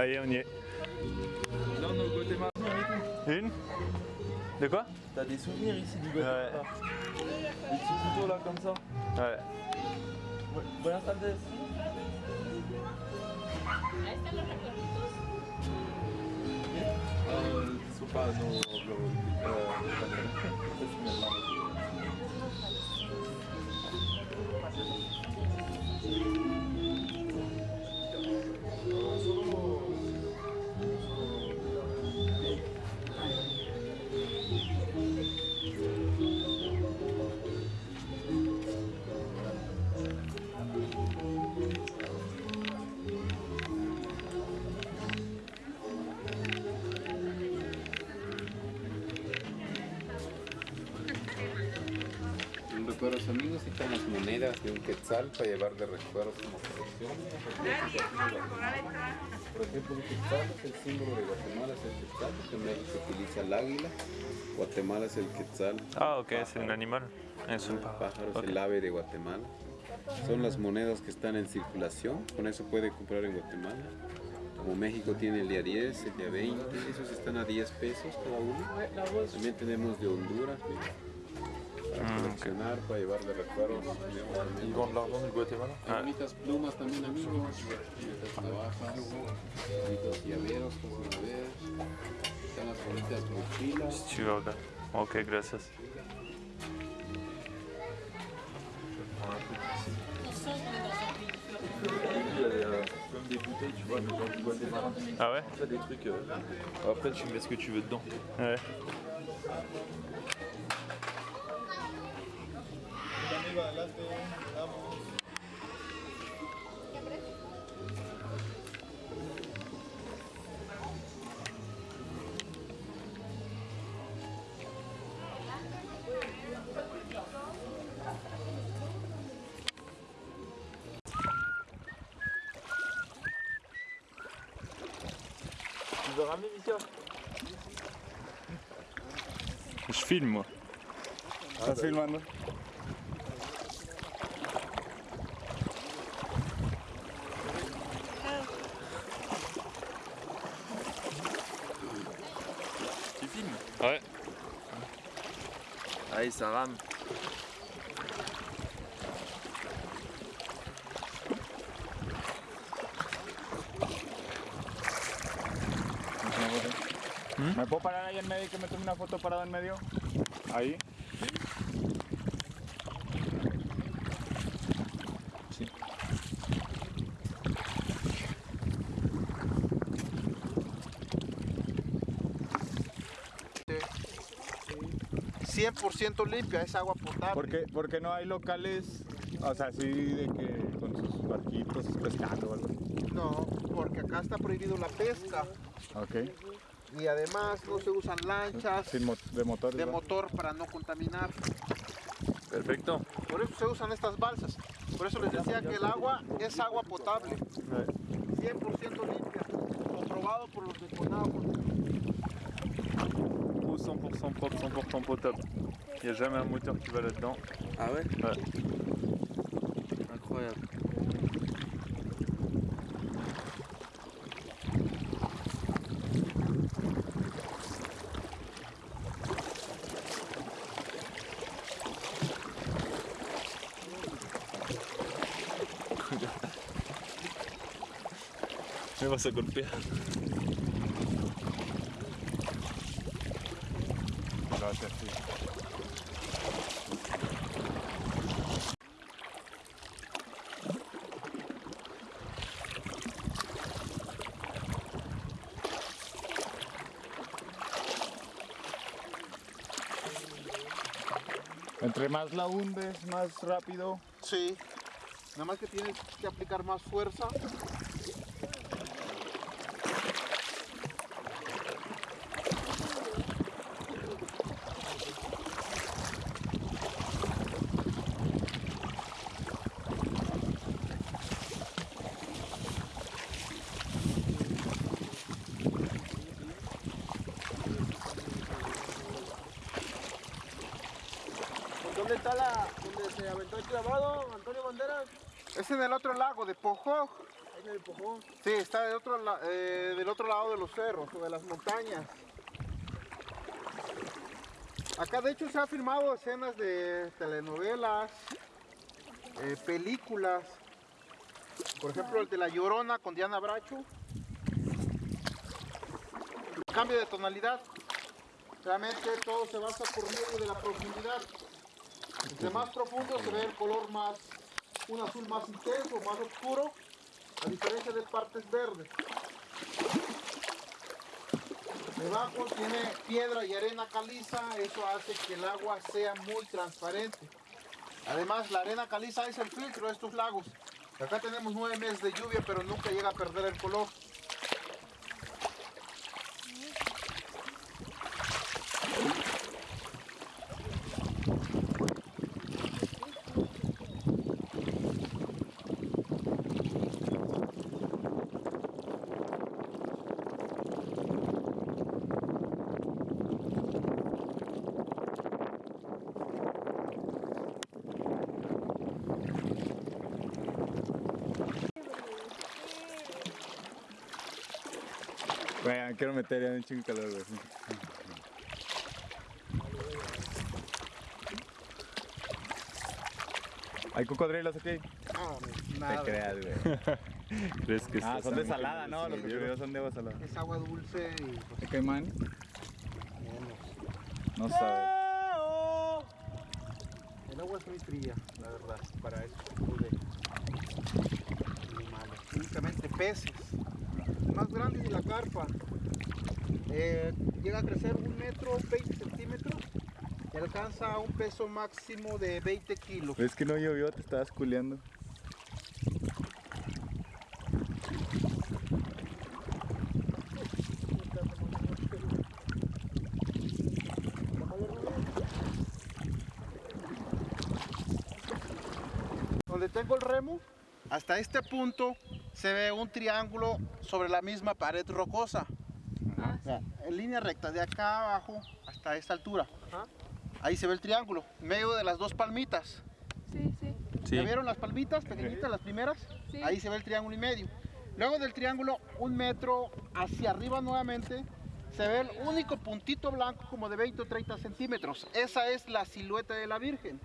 Allez, on y est. Non, non, Guatemala. Une De quoi T'as des souvenirs ici du Guatemala Des petits couteaux là comme ça Ouais. Bu- Buenas tardes. Ah, son las monedas de un quetzal para llevar de recuerdos como colección. Por ejemplo, un quetzal es el símbolo de Guatemala, es el quetzal, porque en México se utiliza el águila. Guatemala es el quetzal. Ah, ok, c'est un animal. Es un El pájaro. pájaro es el ave de Guatemala. Son las monedas que están en circulación, con eso puede comprar en Guatemala. Como México tiene el día 10, el día 20, esos están a 10 pesos cada uno. También tenemos de Honduras, mira, Ah, para coleccionar, Guatemala? Ah. Ok, gracias. Comme des bouteilles, tu vois, Guatemala? Ah ouais Après, tu mets ce que tu veux dedans. Ouais. Tu veux ramener Mika Je filme moi. Ça ¿Me puedo parar ahí en medio y que me tome una foto parado en medio? Ahí. Sí. 100% limpia, es agua potable. ¿Por qué, por qué no hay locales, o sea, así de que con sus barquitos pescando o algo? No, porque acá está prohibido la pesca Ok. y además no se usan lanchas Sin mo- de motor. de motor para no contaminar. Perfecto. Por eso se usan estas balsas. Por eso les decía que el agua es agua potable. 100% limpia. Comprobado por los de Conagua. Eau 100% propre, 100% potable. Il n'y a jamais un moteur qui va là-dedans. Ah ouais Ouais. Incroyable. Me vas a golpear. Gracias, sí. Más la hundes, más rápido. Sí. Nada más que tienes que aplicar más fuerza. ¿Dónde está la. donde se aventó el clavado, Antonio Banderas? Es en el otro Pojó. Ahí me empujó. Sí, está del otro, la- eh, del otro lado de los cerros o de las montañas. Acá de hecho se han filmado escenas de telenovelas, eh, películas. Por ejemplo, el de La Llorona con Diana Bracho. Cambio de tonalidad. Realmente todo se basa por medio de la profundidad. Entre más profundo se ve el color más, un azul más intenso, más oscuro, a diferencia de partes verdes. Debajo tiene piedra y arena caliza, eso hace que el agua sea muy transparente. Además, la arena caliza es el filtro de estos lagos. Acá tenemos nueve meses de lluvia, pero nunca llega a perder el color. Bueno, quiero meter ya un chingo de calor, güey. ¿Hay cocodrilos aquí? nada. Te creas, güey. ¿Crees que Ah, son de salada, ¿no? Los cocodrilos son de agua salada. Es agua dulce y pues, ¿De caimán? No sabe. El agua es muy fría, la verdad, para eso de animales. únicamente peces. Más grande es la carpa. Eh, llega a crecer un metro 20 centímetros y alcanza un peso máximo de 20 kilos. ¿Ves que no llovió? Te estabas culeando. Donde tengo el remo, hasta este punto se ve un triángulo sobre la misma pared rocosa. Línea recta, de acá abajo hasta esta altura. Ahí se ve el triángulo, en medio de las dos palmitas. Sí, sí. ¿Ya vieron las palmitas pequeñitas, las primeras? Sí. Ahí se ve el triángulo y medio. Luego del triángulo, un metro hacia arriba nuevamente, se ve el único puntito blanco como de 20 o 30 centímetros. Esa es la silueta de la Virgen,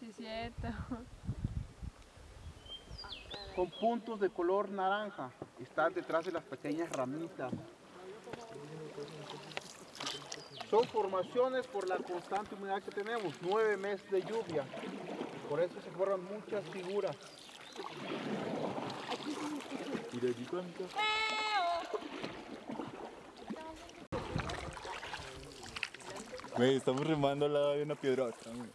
Sí, cierto. con puntos de color naranja. Están detrás de las pequeñas ramitas. Son formaciones por la constante humedad que tenemos, nueve meses de lluvia. Por eso se forman muchas figuras. Güey, estamos remando al lado de una piedrota. güey.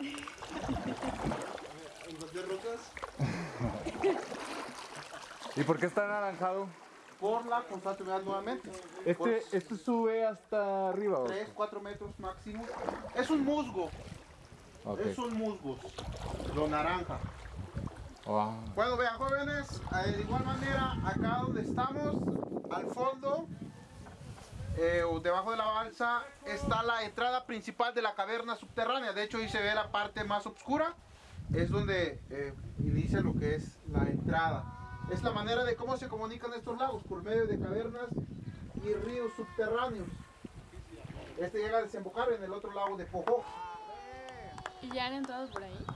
¿Y por qué está anaranjado? Por la constante humedad nuevamente. Este, este sube hasta arriba. ¿o? 3, 4 metros máximo. Es un musgo. Ok. Es un musgo. Lo naranja. Wow. Bueno, vean jóvenes, eh, de igual manera, acá donde estamos, al fondo, eh, o debajo de la balsa, está la entrada principal de la caverna subterránea. De hecho, ahí se ve la parte más oscura. Es donde eh, inicia lo que es la entrada. Es la manera de cómo se comunican estos lagos, por medio de cavernas y ríos subterráneos. Este llega a desembocar en el otro lago de Pojó. ¿Y ya han entrado por ahí?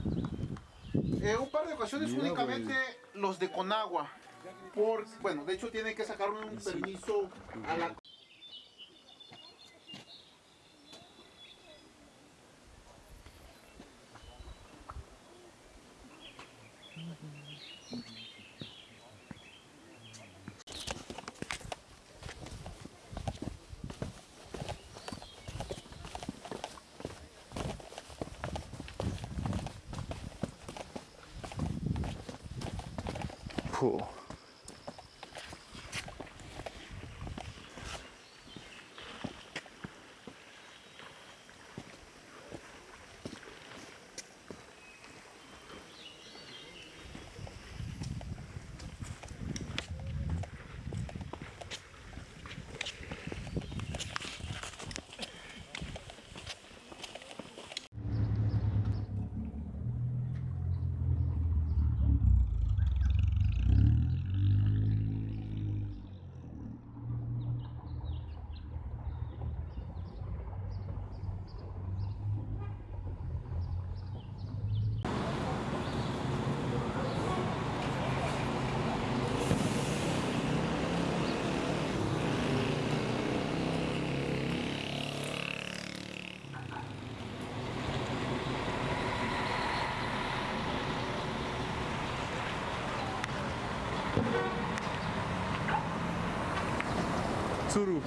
Eh, un par de ocasiones Mira, únicamente los de Conagua. Por, bueno, de hecho tienen que sacar un permiso a la... pool. Tsuru.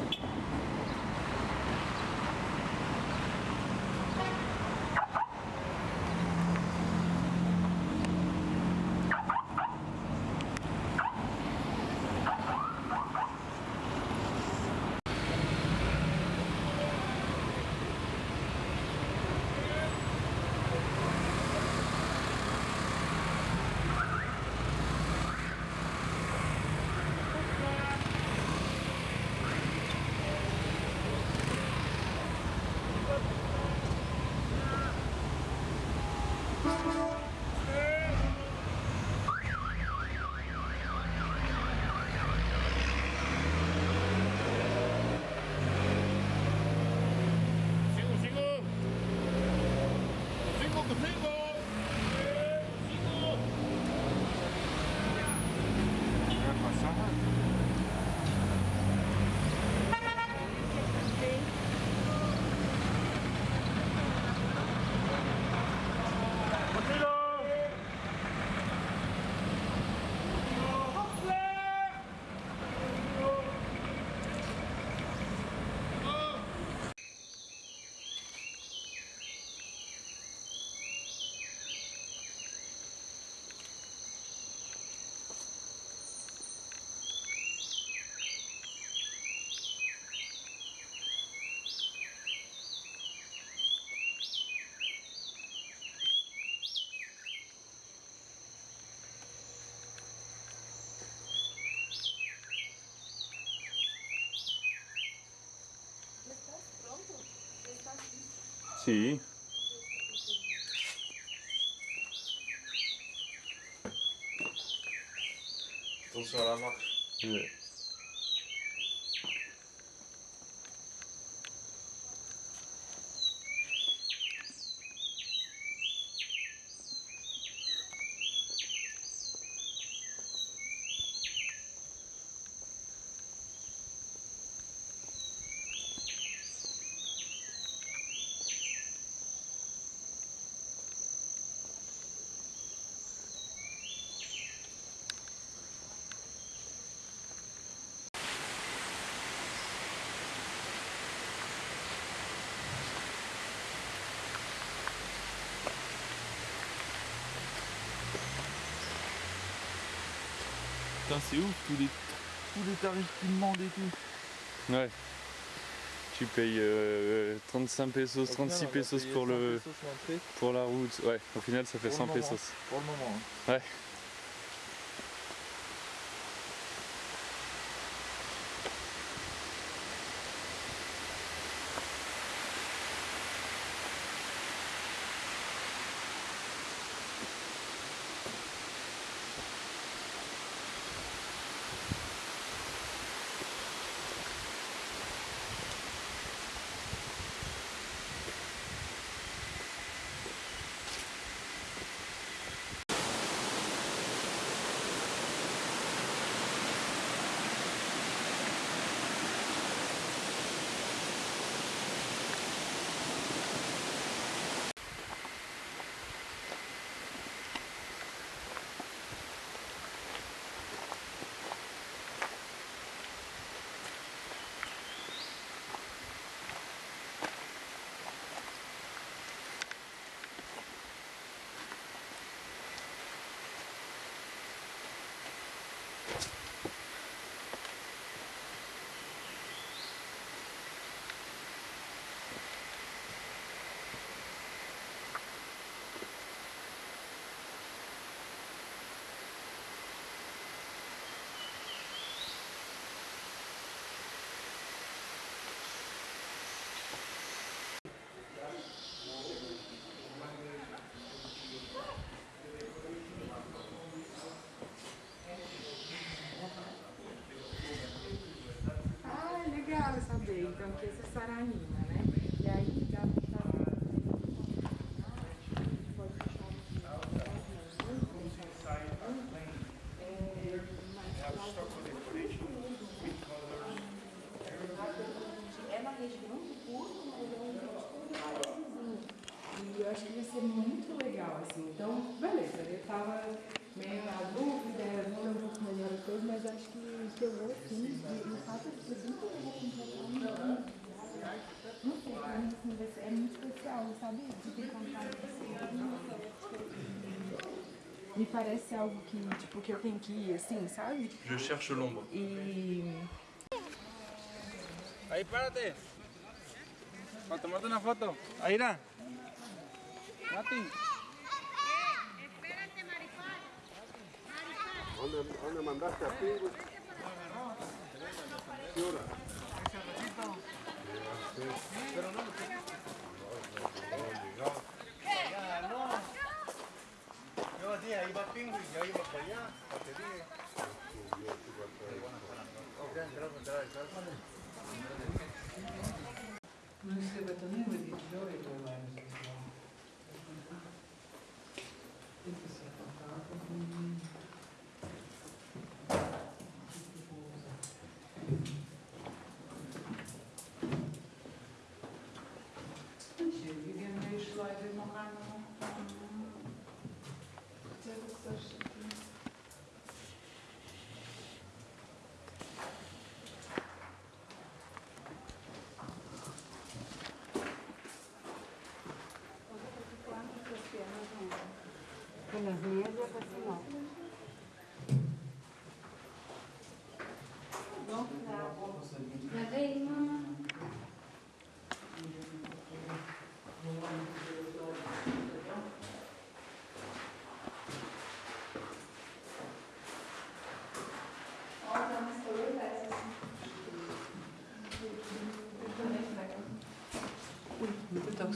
Sim. Funcionar, Marcos. É. Putain, c'est ouf, tous les, tous les tarifs qu'ils demandent et tout. Ouais. Tu payes euh, 35 pesos, Au final, 36 on va pesos pour 100 le pesos pour la route. Ouais, au final ça fait Pour 100 le moment. pesos. Pour le moment. hein. Ouais. princesa Saranina. Me parece algo que, tipo, que eu tenho que ir, assim, sabe? Je cherche l'ombre. E Ahí, párate. Para tomarte una foto. Ahí, irá. Mati. ¿Dónde, dónde mandaste a Pingo? ¿Qué hora? Pero no Noi se batonemo di gloria domani.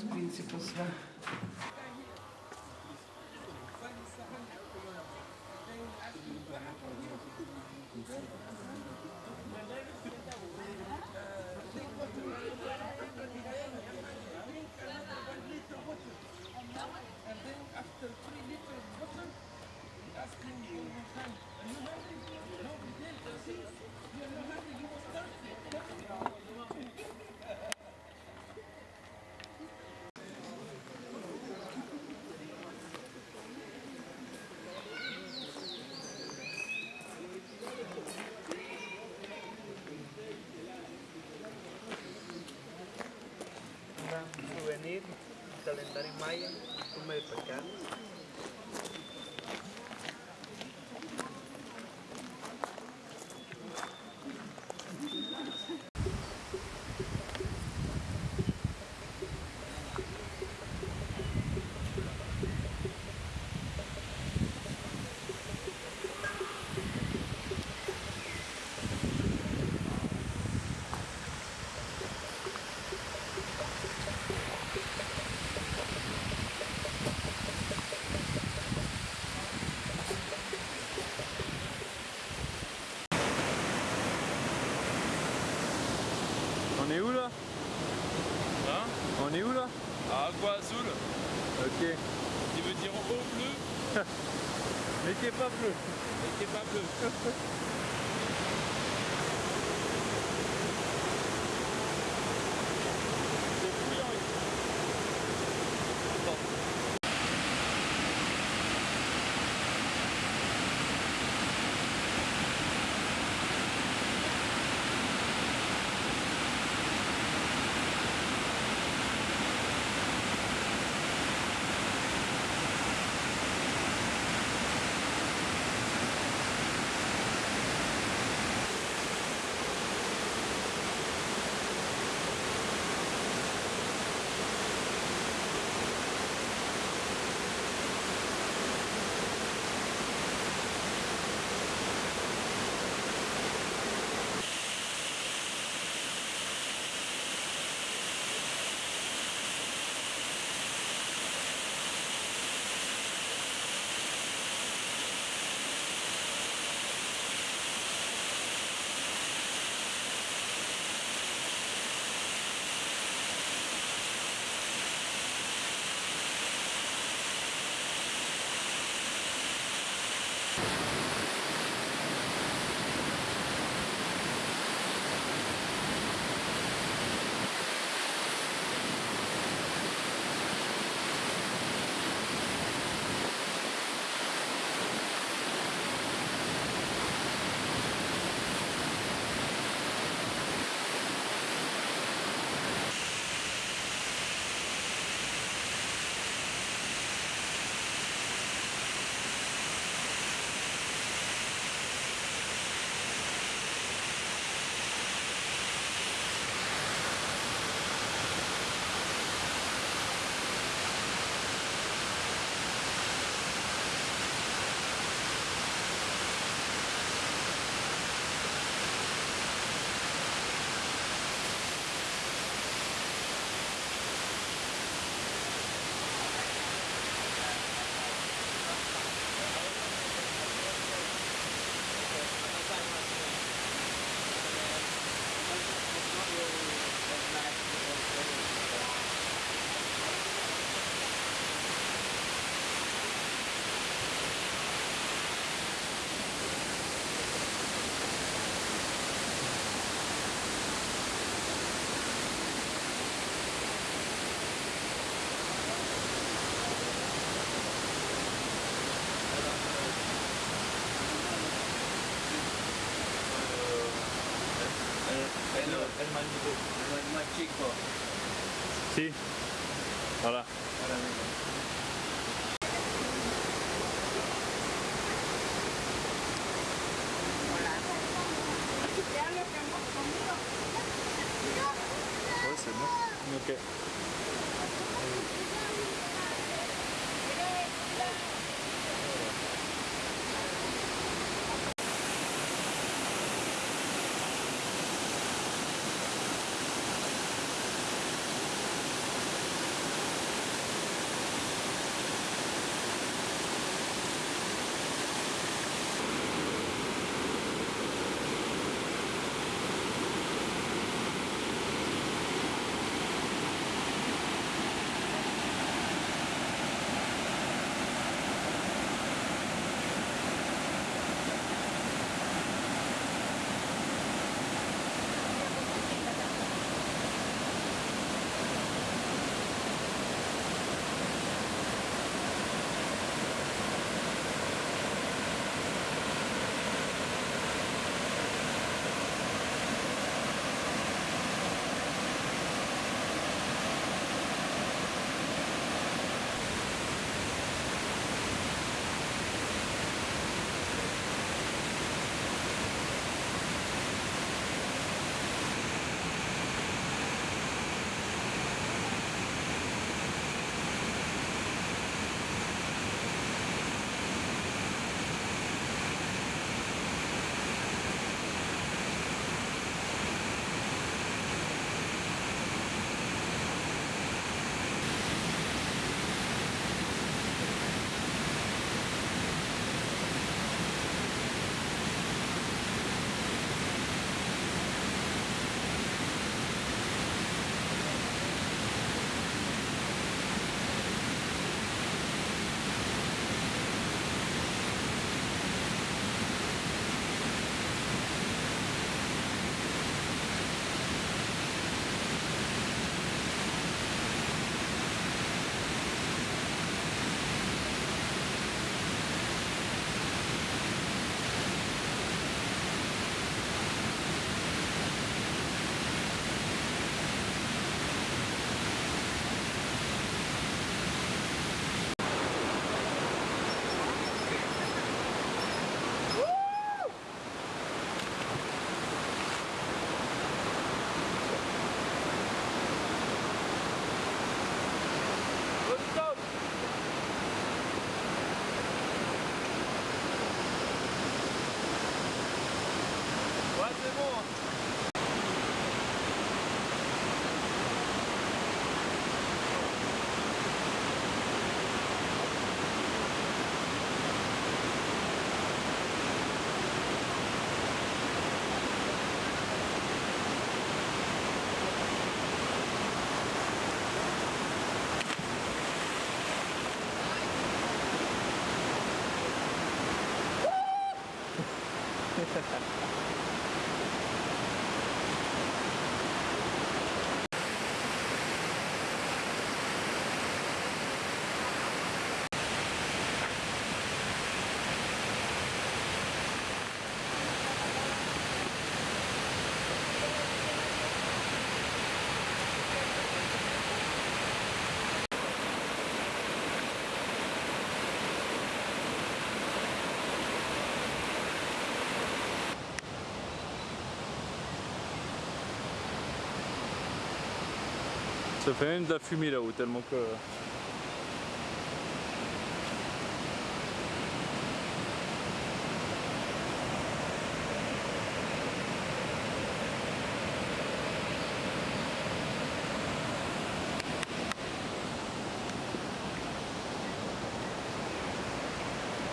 принципу свя. Calendário em maio, por meio para cá. Mais qui est pas bleu. mais qui est pas bleu. Ça fait même de la fumée là-haut, tellement que...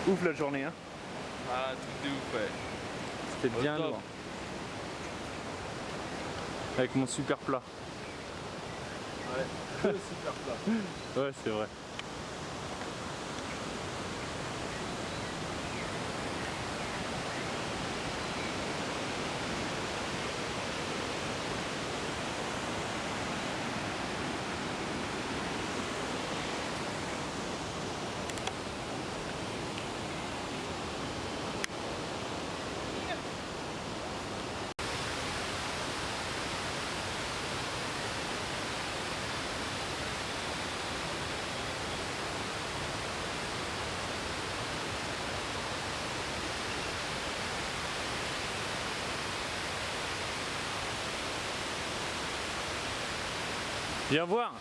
Ouf la journée hein Ah, tout de ouf, ouais. C'était bien top. lourd. Avec mon super plat. Ouais, le super plat. Ouais c'est vrai. Viens voir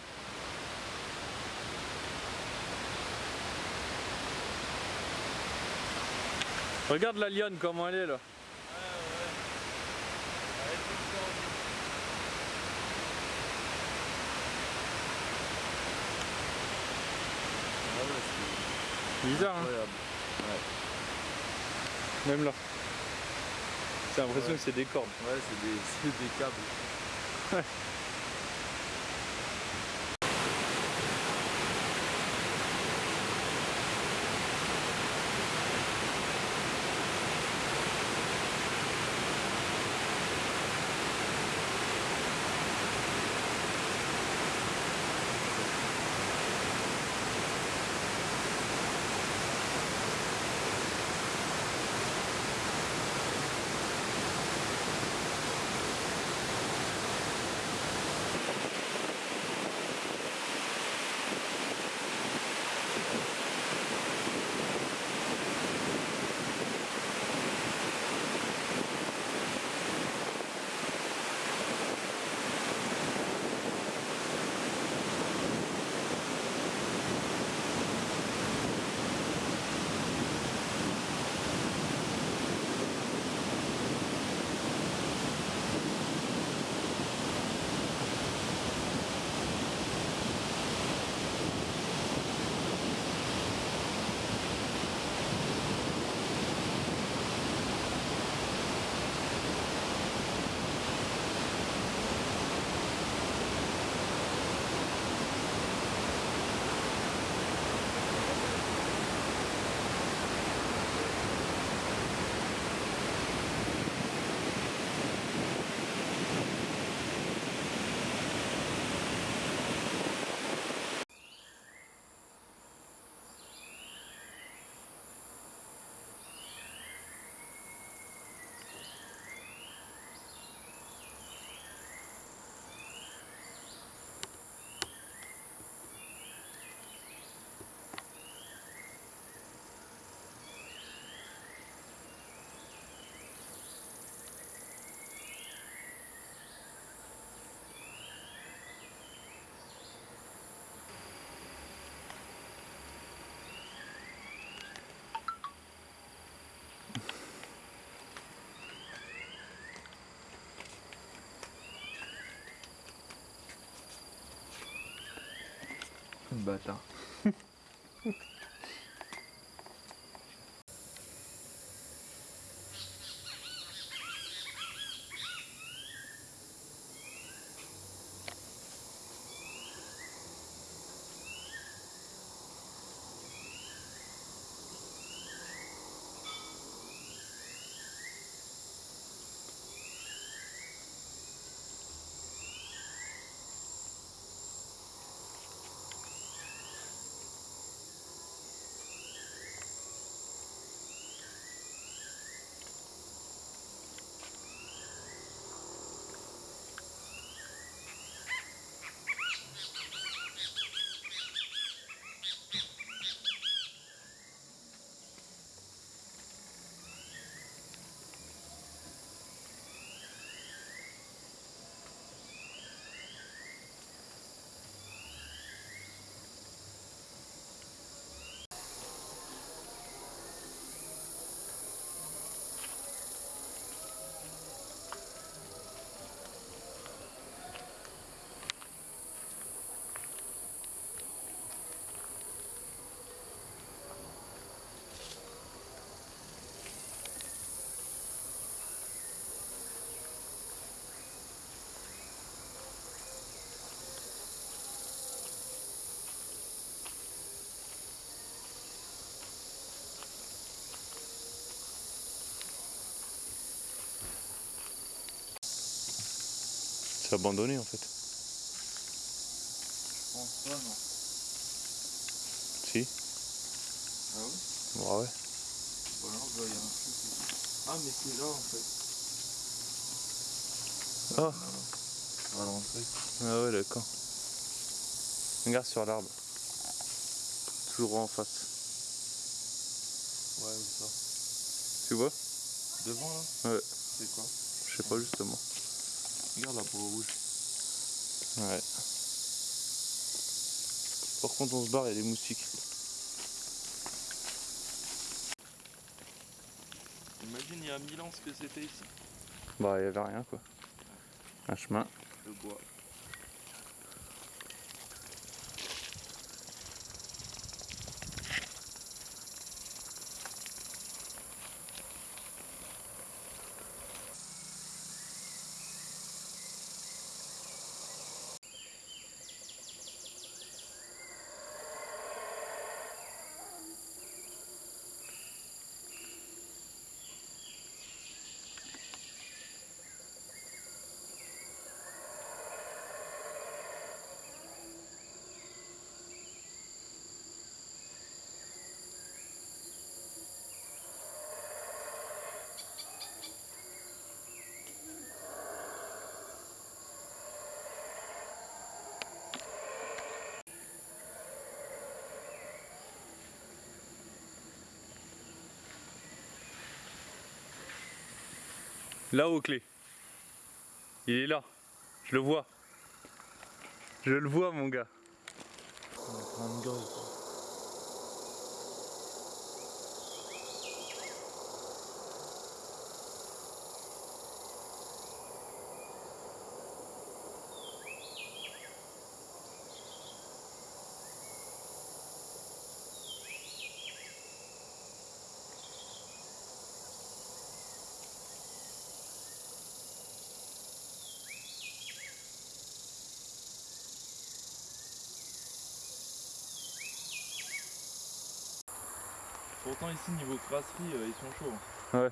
Regarde la lionne comment elle est là. Bizarre hein Même là. J'ai l'impression Ouais. que c'est des cordes. Ouais, c'est des, c'est des câbles. Ouais. Bâtard. Abandonné en fait. Je pense pas, non. Si Ah oui? Bah ouais. Ou alors, il y avoir un truc ici. Ah, mais c'est là en fait. Ah À l'entrée. Ah ouais d'accord. Regarde sur l'arbre. Toujours en face. Ouais, où ça Tu vois? Devant là? Ouais. C'est quoi? Je sais pas justement. La peau rouge. Ouais. Par contre on se barre, il y a des moustiques. Imagine il y a 1000 ans ce que c'était ici. Bah il y avait rien quoi. Un chemin. Le bois. Là au clé. Il est là. Je le vois. Je le vois mon gars. Pourtant ici niveau crasserie euh, ils sont chauds. Ouais.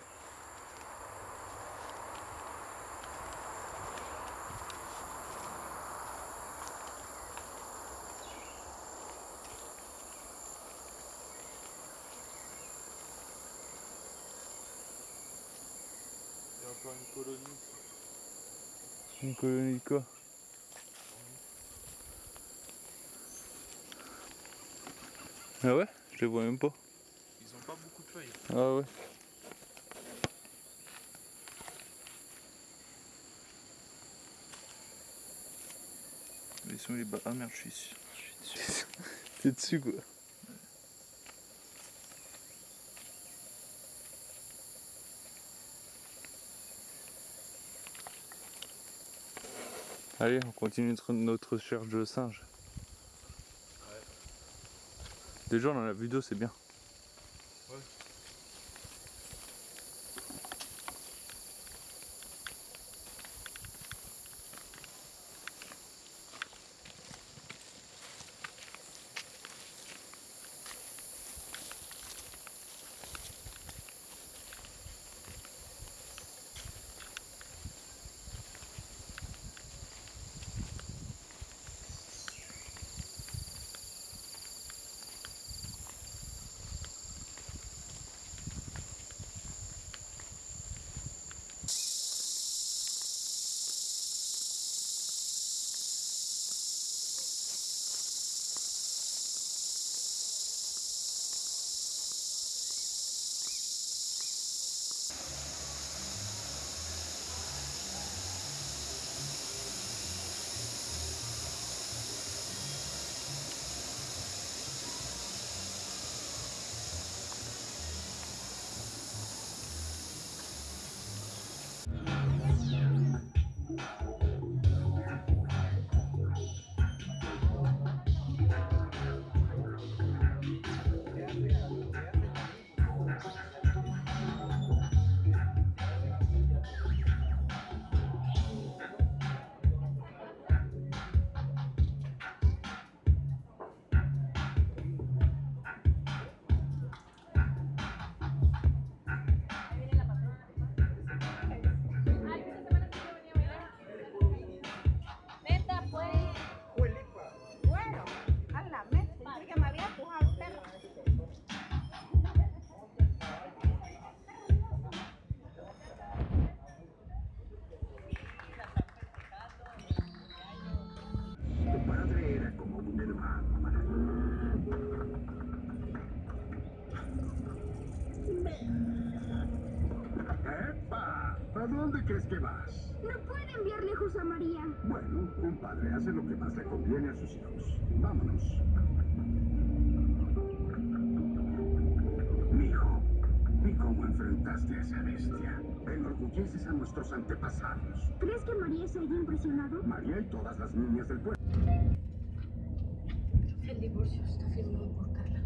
Il y a encore une colonie. Une colonie de quoi? Ah ouais? Je les vois même pas. Ah ouais. Mais ils sont les bas. Ah merde je suis. Je suis dessus. T'es dessus quoi. Allez, on continue notre, notre recherche de singe. Déjà on en a vu deux, c'est bien. Vas? No puede enviar lejos a María. Bueno, un padre hace lo que más le conviene a sus hijos. Vámonos. Mijo, ¿y cómo enfrentaste a esa bestia? Enorgulleces a nuestros antepasados. ¿Crees que María estaría impresionado? María y todas las niñas del pueblo. El divorcio está firmado por Carla.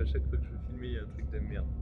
À chaque fois que je filmer, il y a un truc de merde.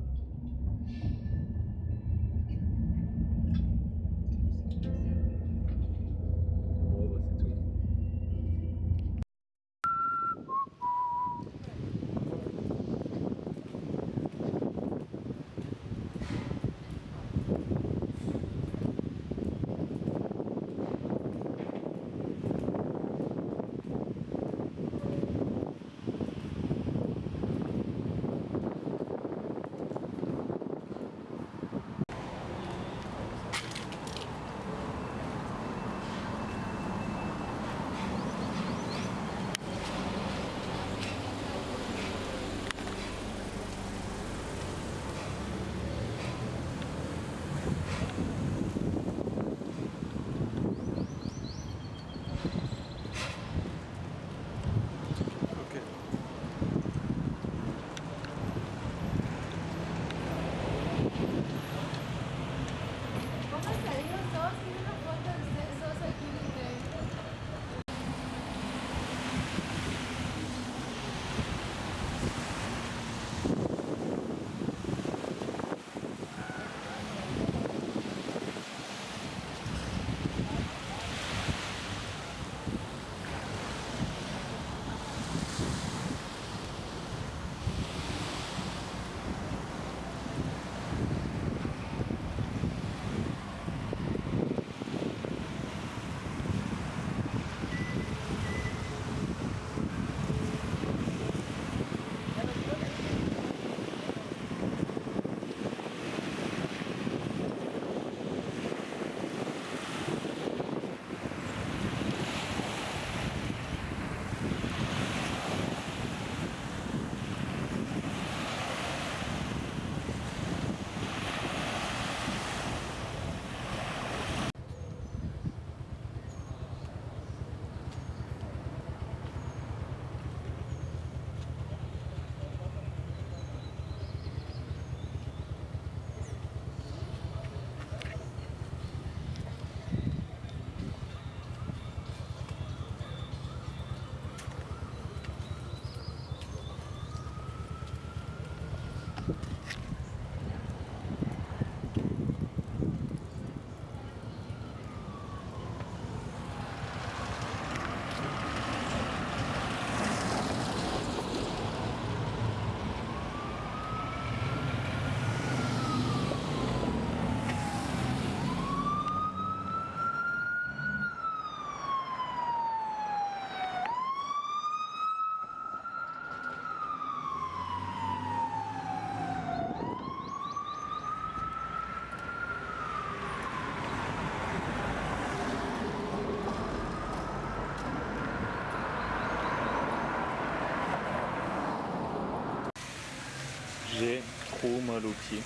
Trop mal aux pieds.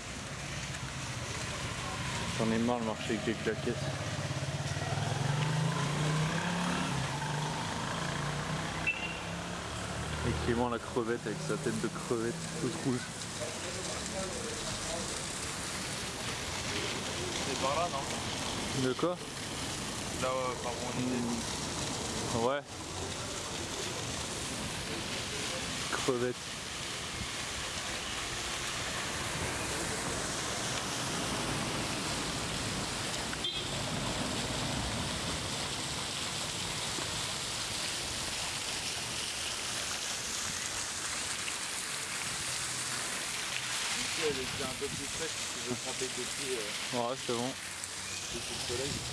J'en ai marre de marcher avec des claquettes. Et Clément la crevette avec sa tête de crevette toute rouge. C'est par là, non? De quoi? Là euh, par où on était. Ouais. Crevette. elle un peu plus fraîche, parce que je ouais, bon. Le soleil.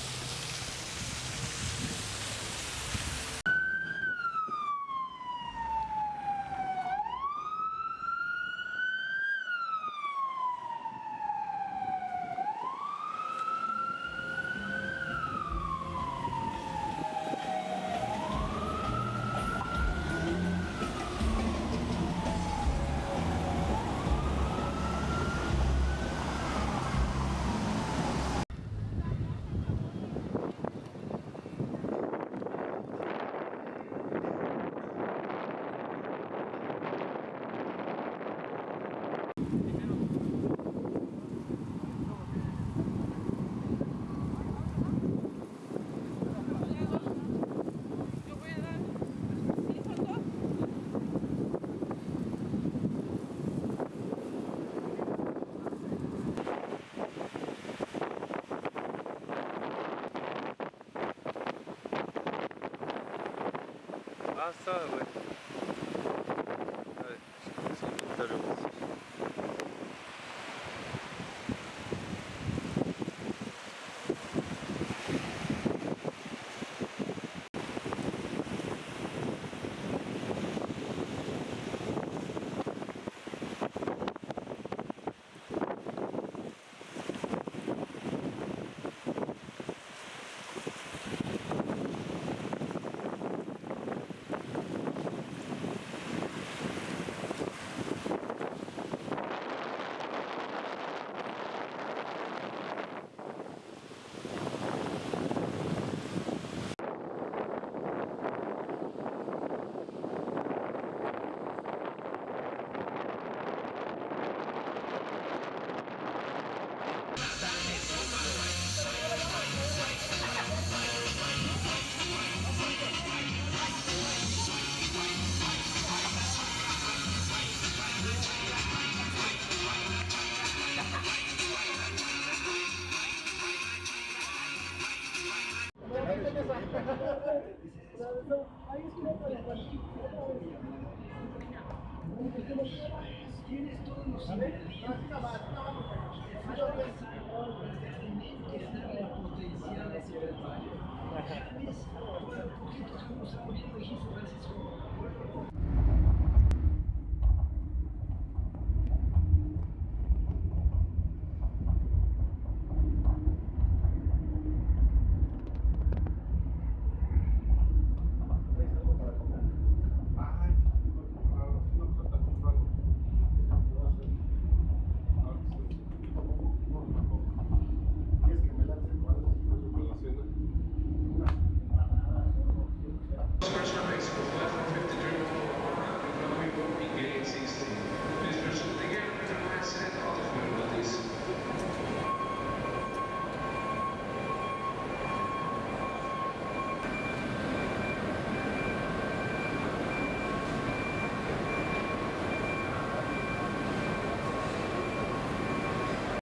Aussi. Ajá.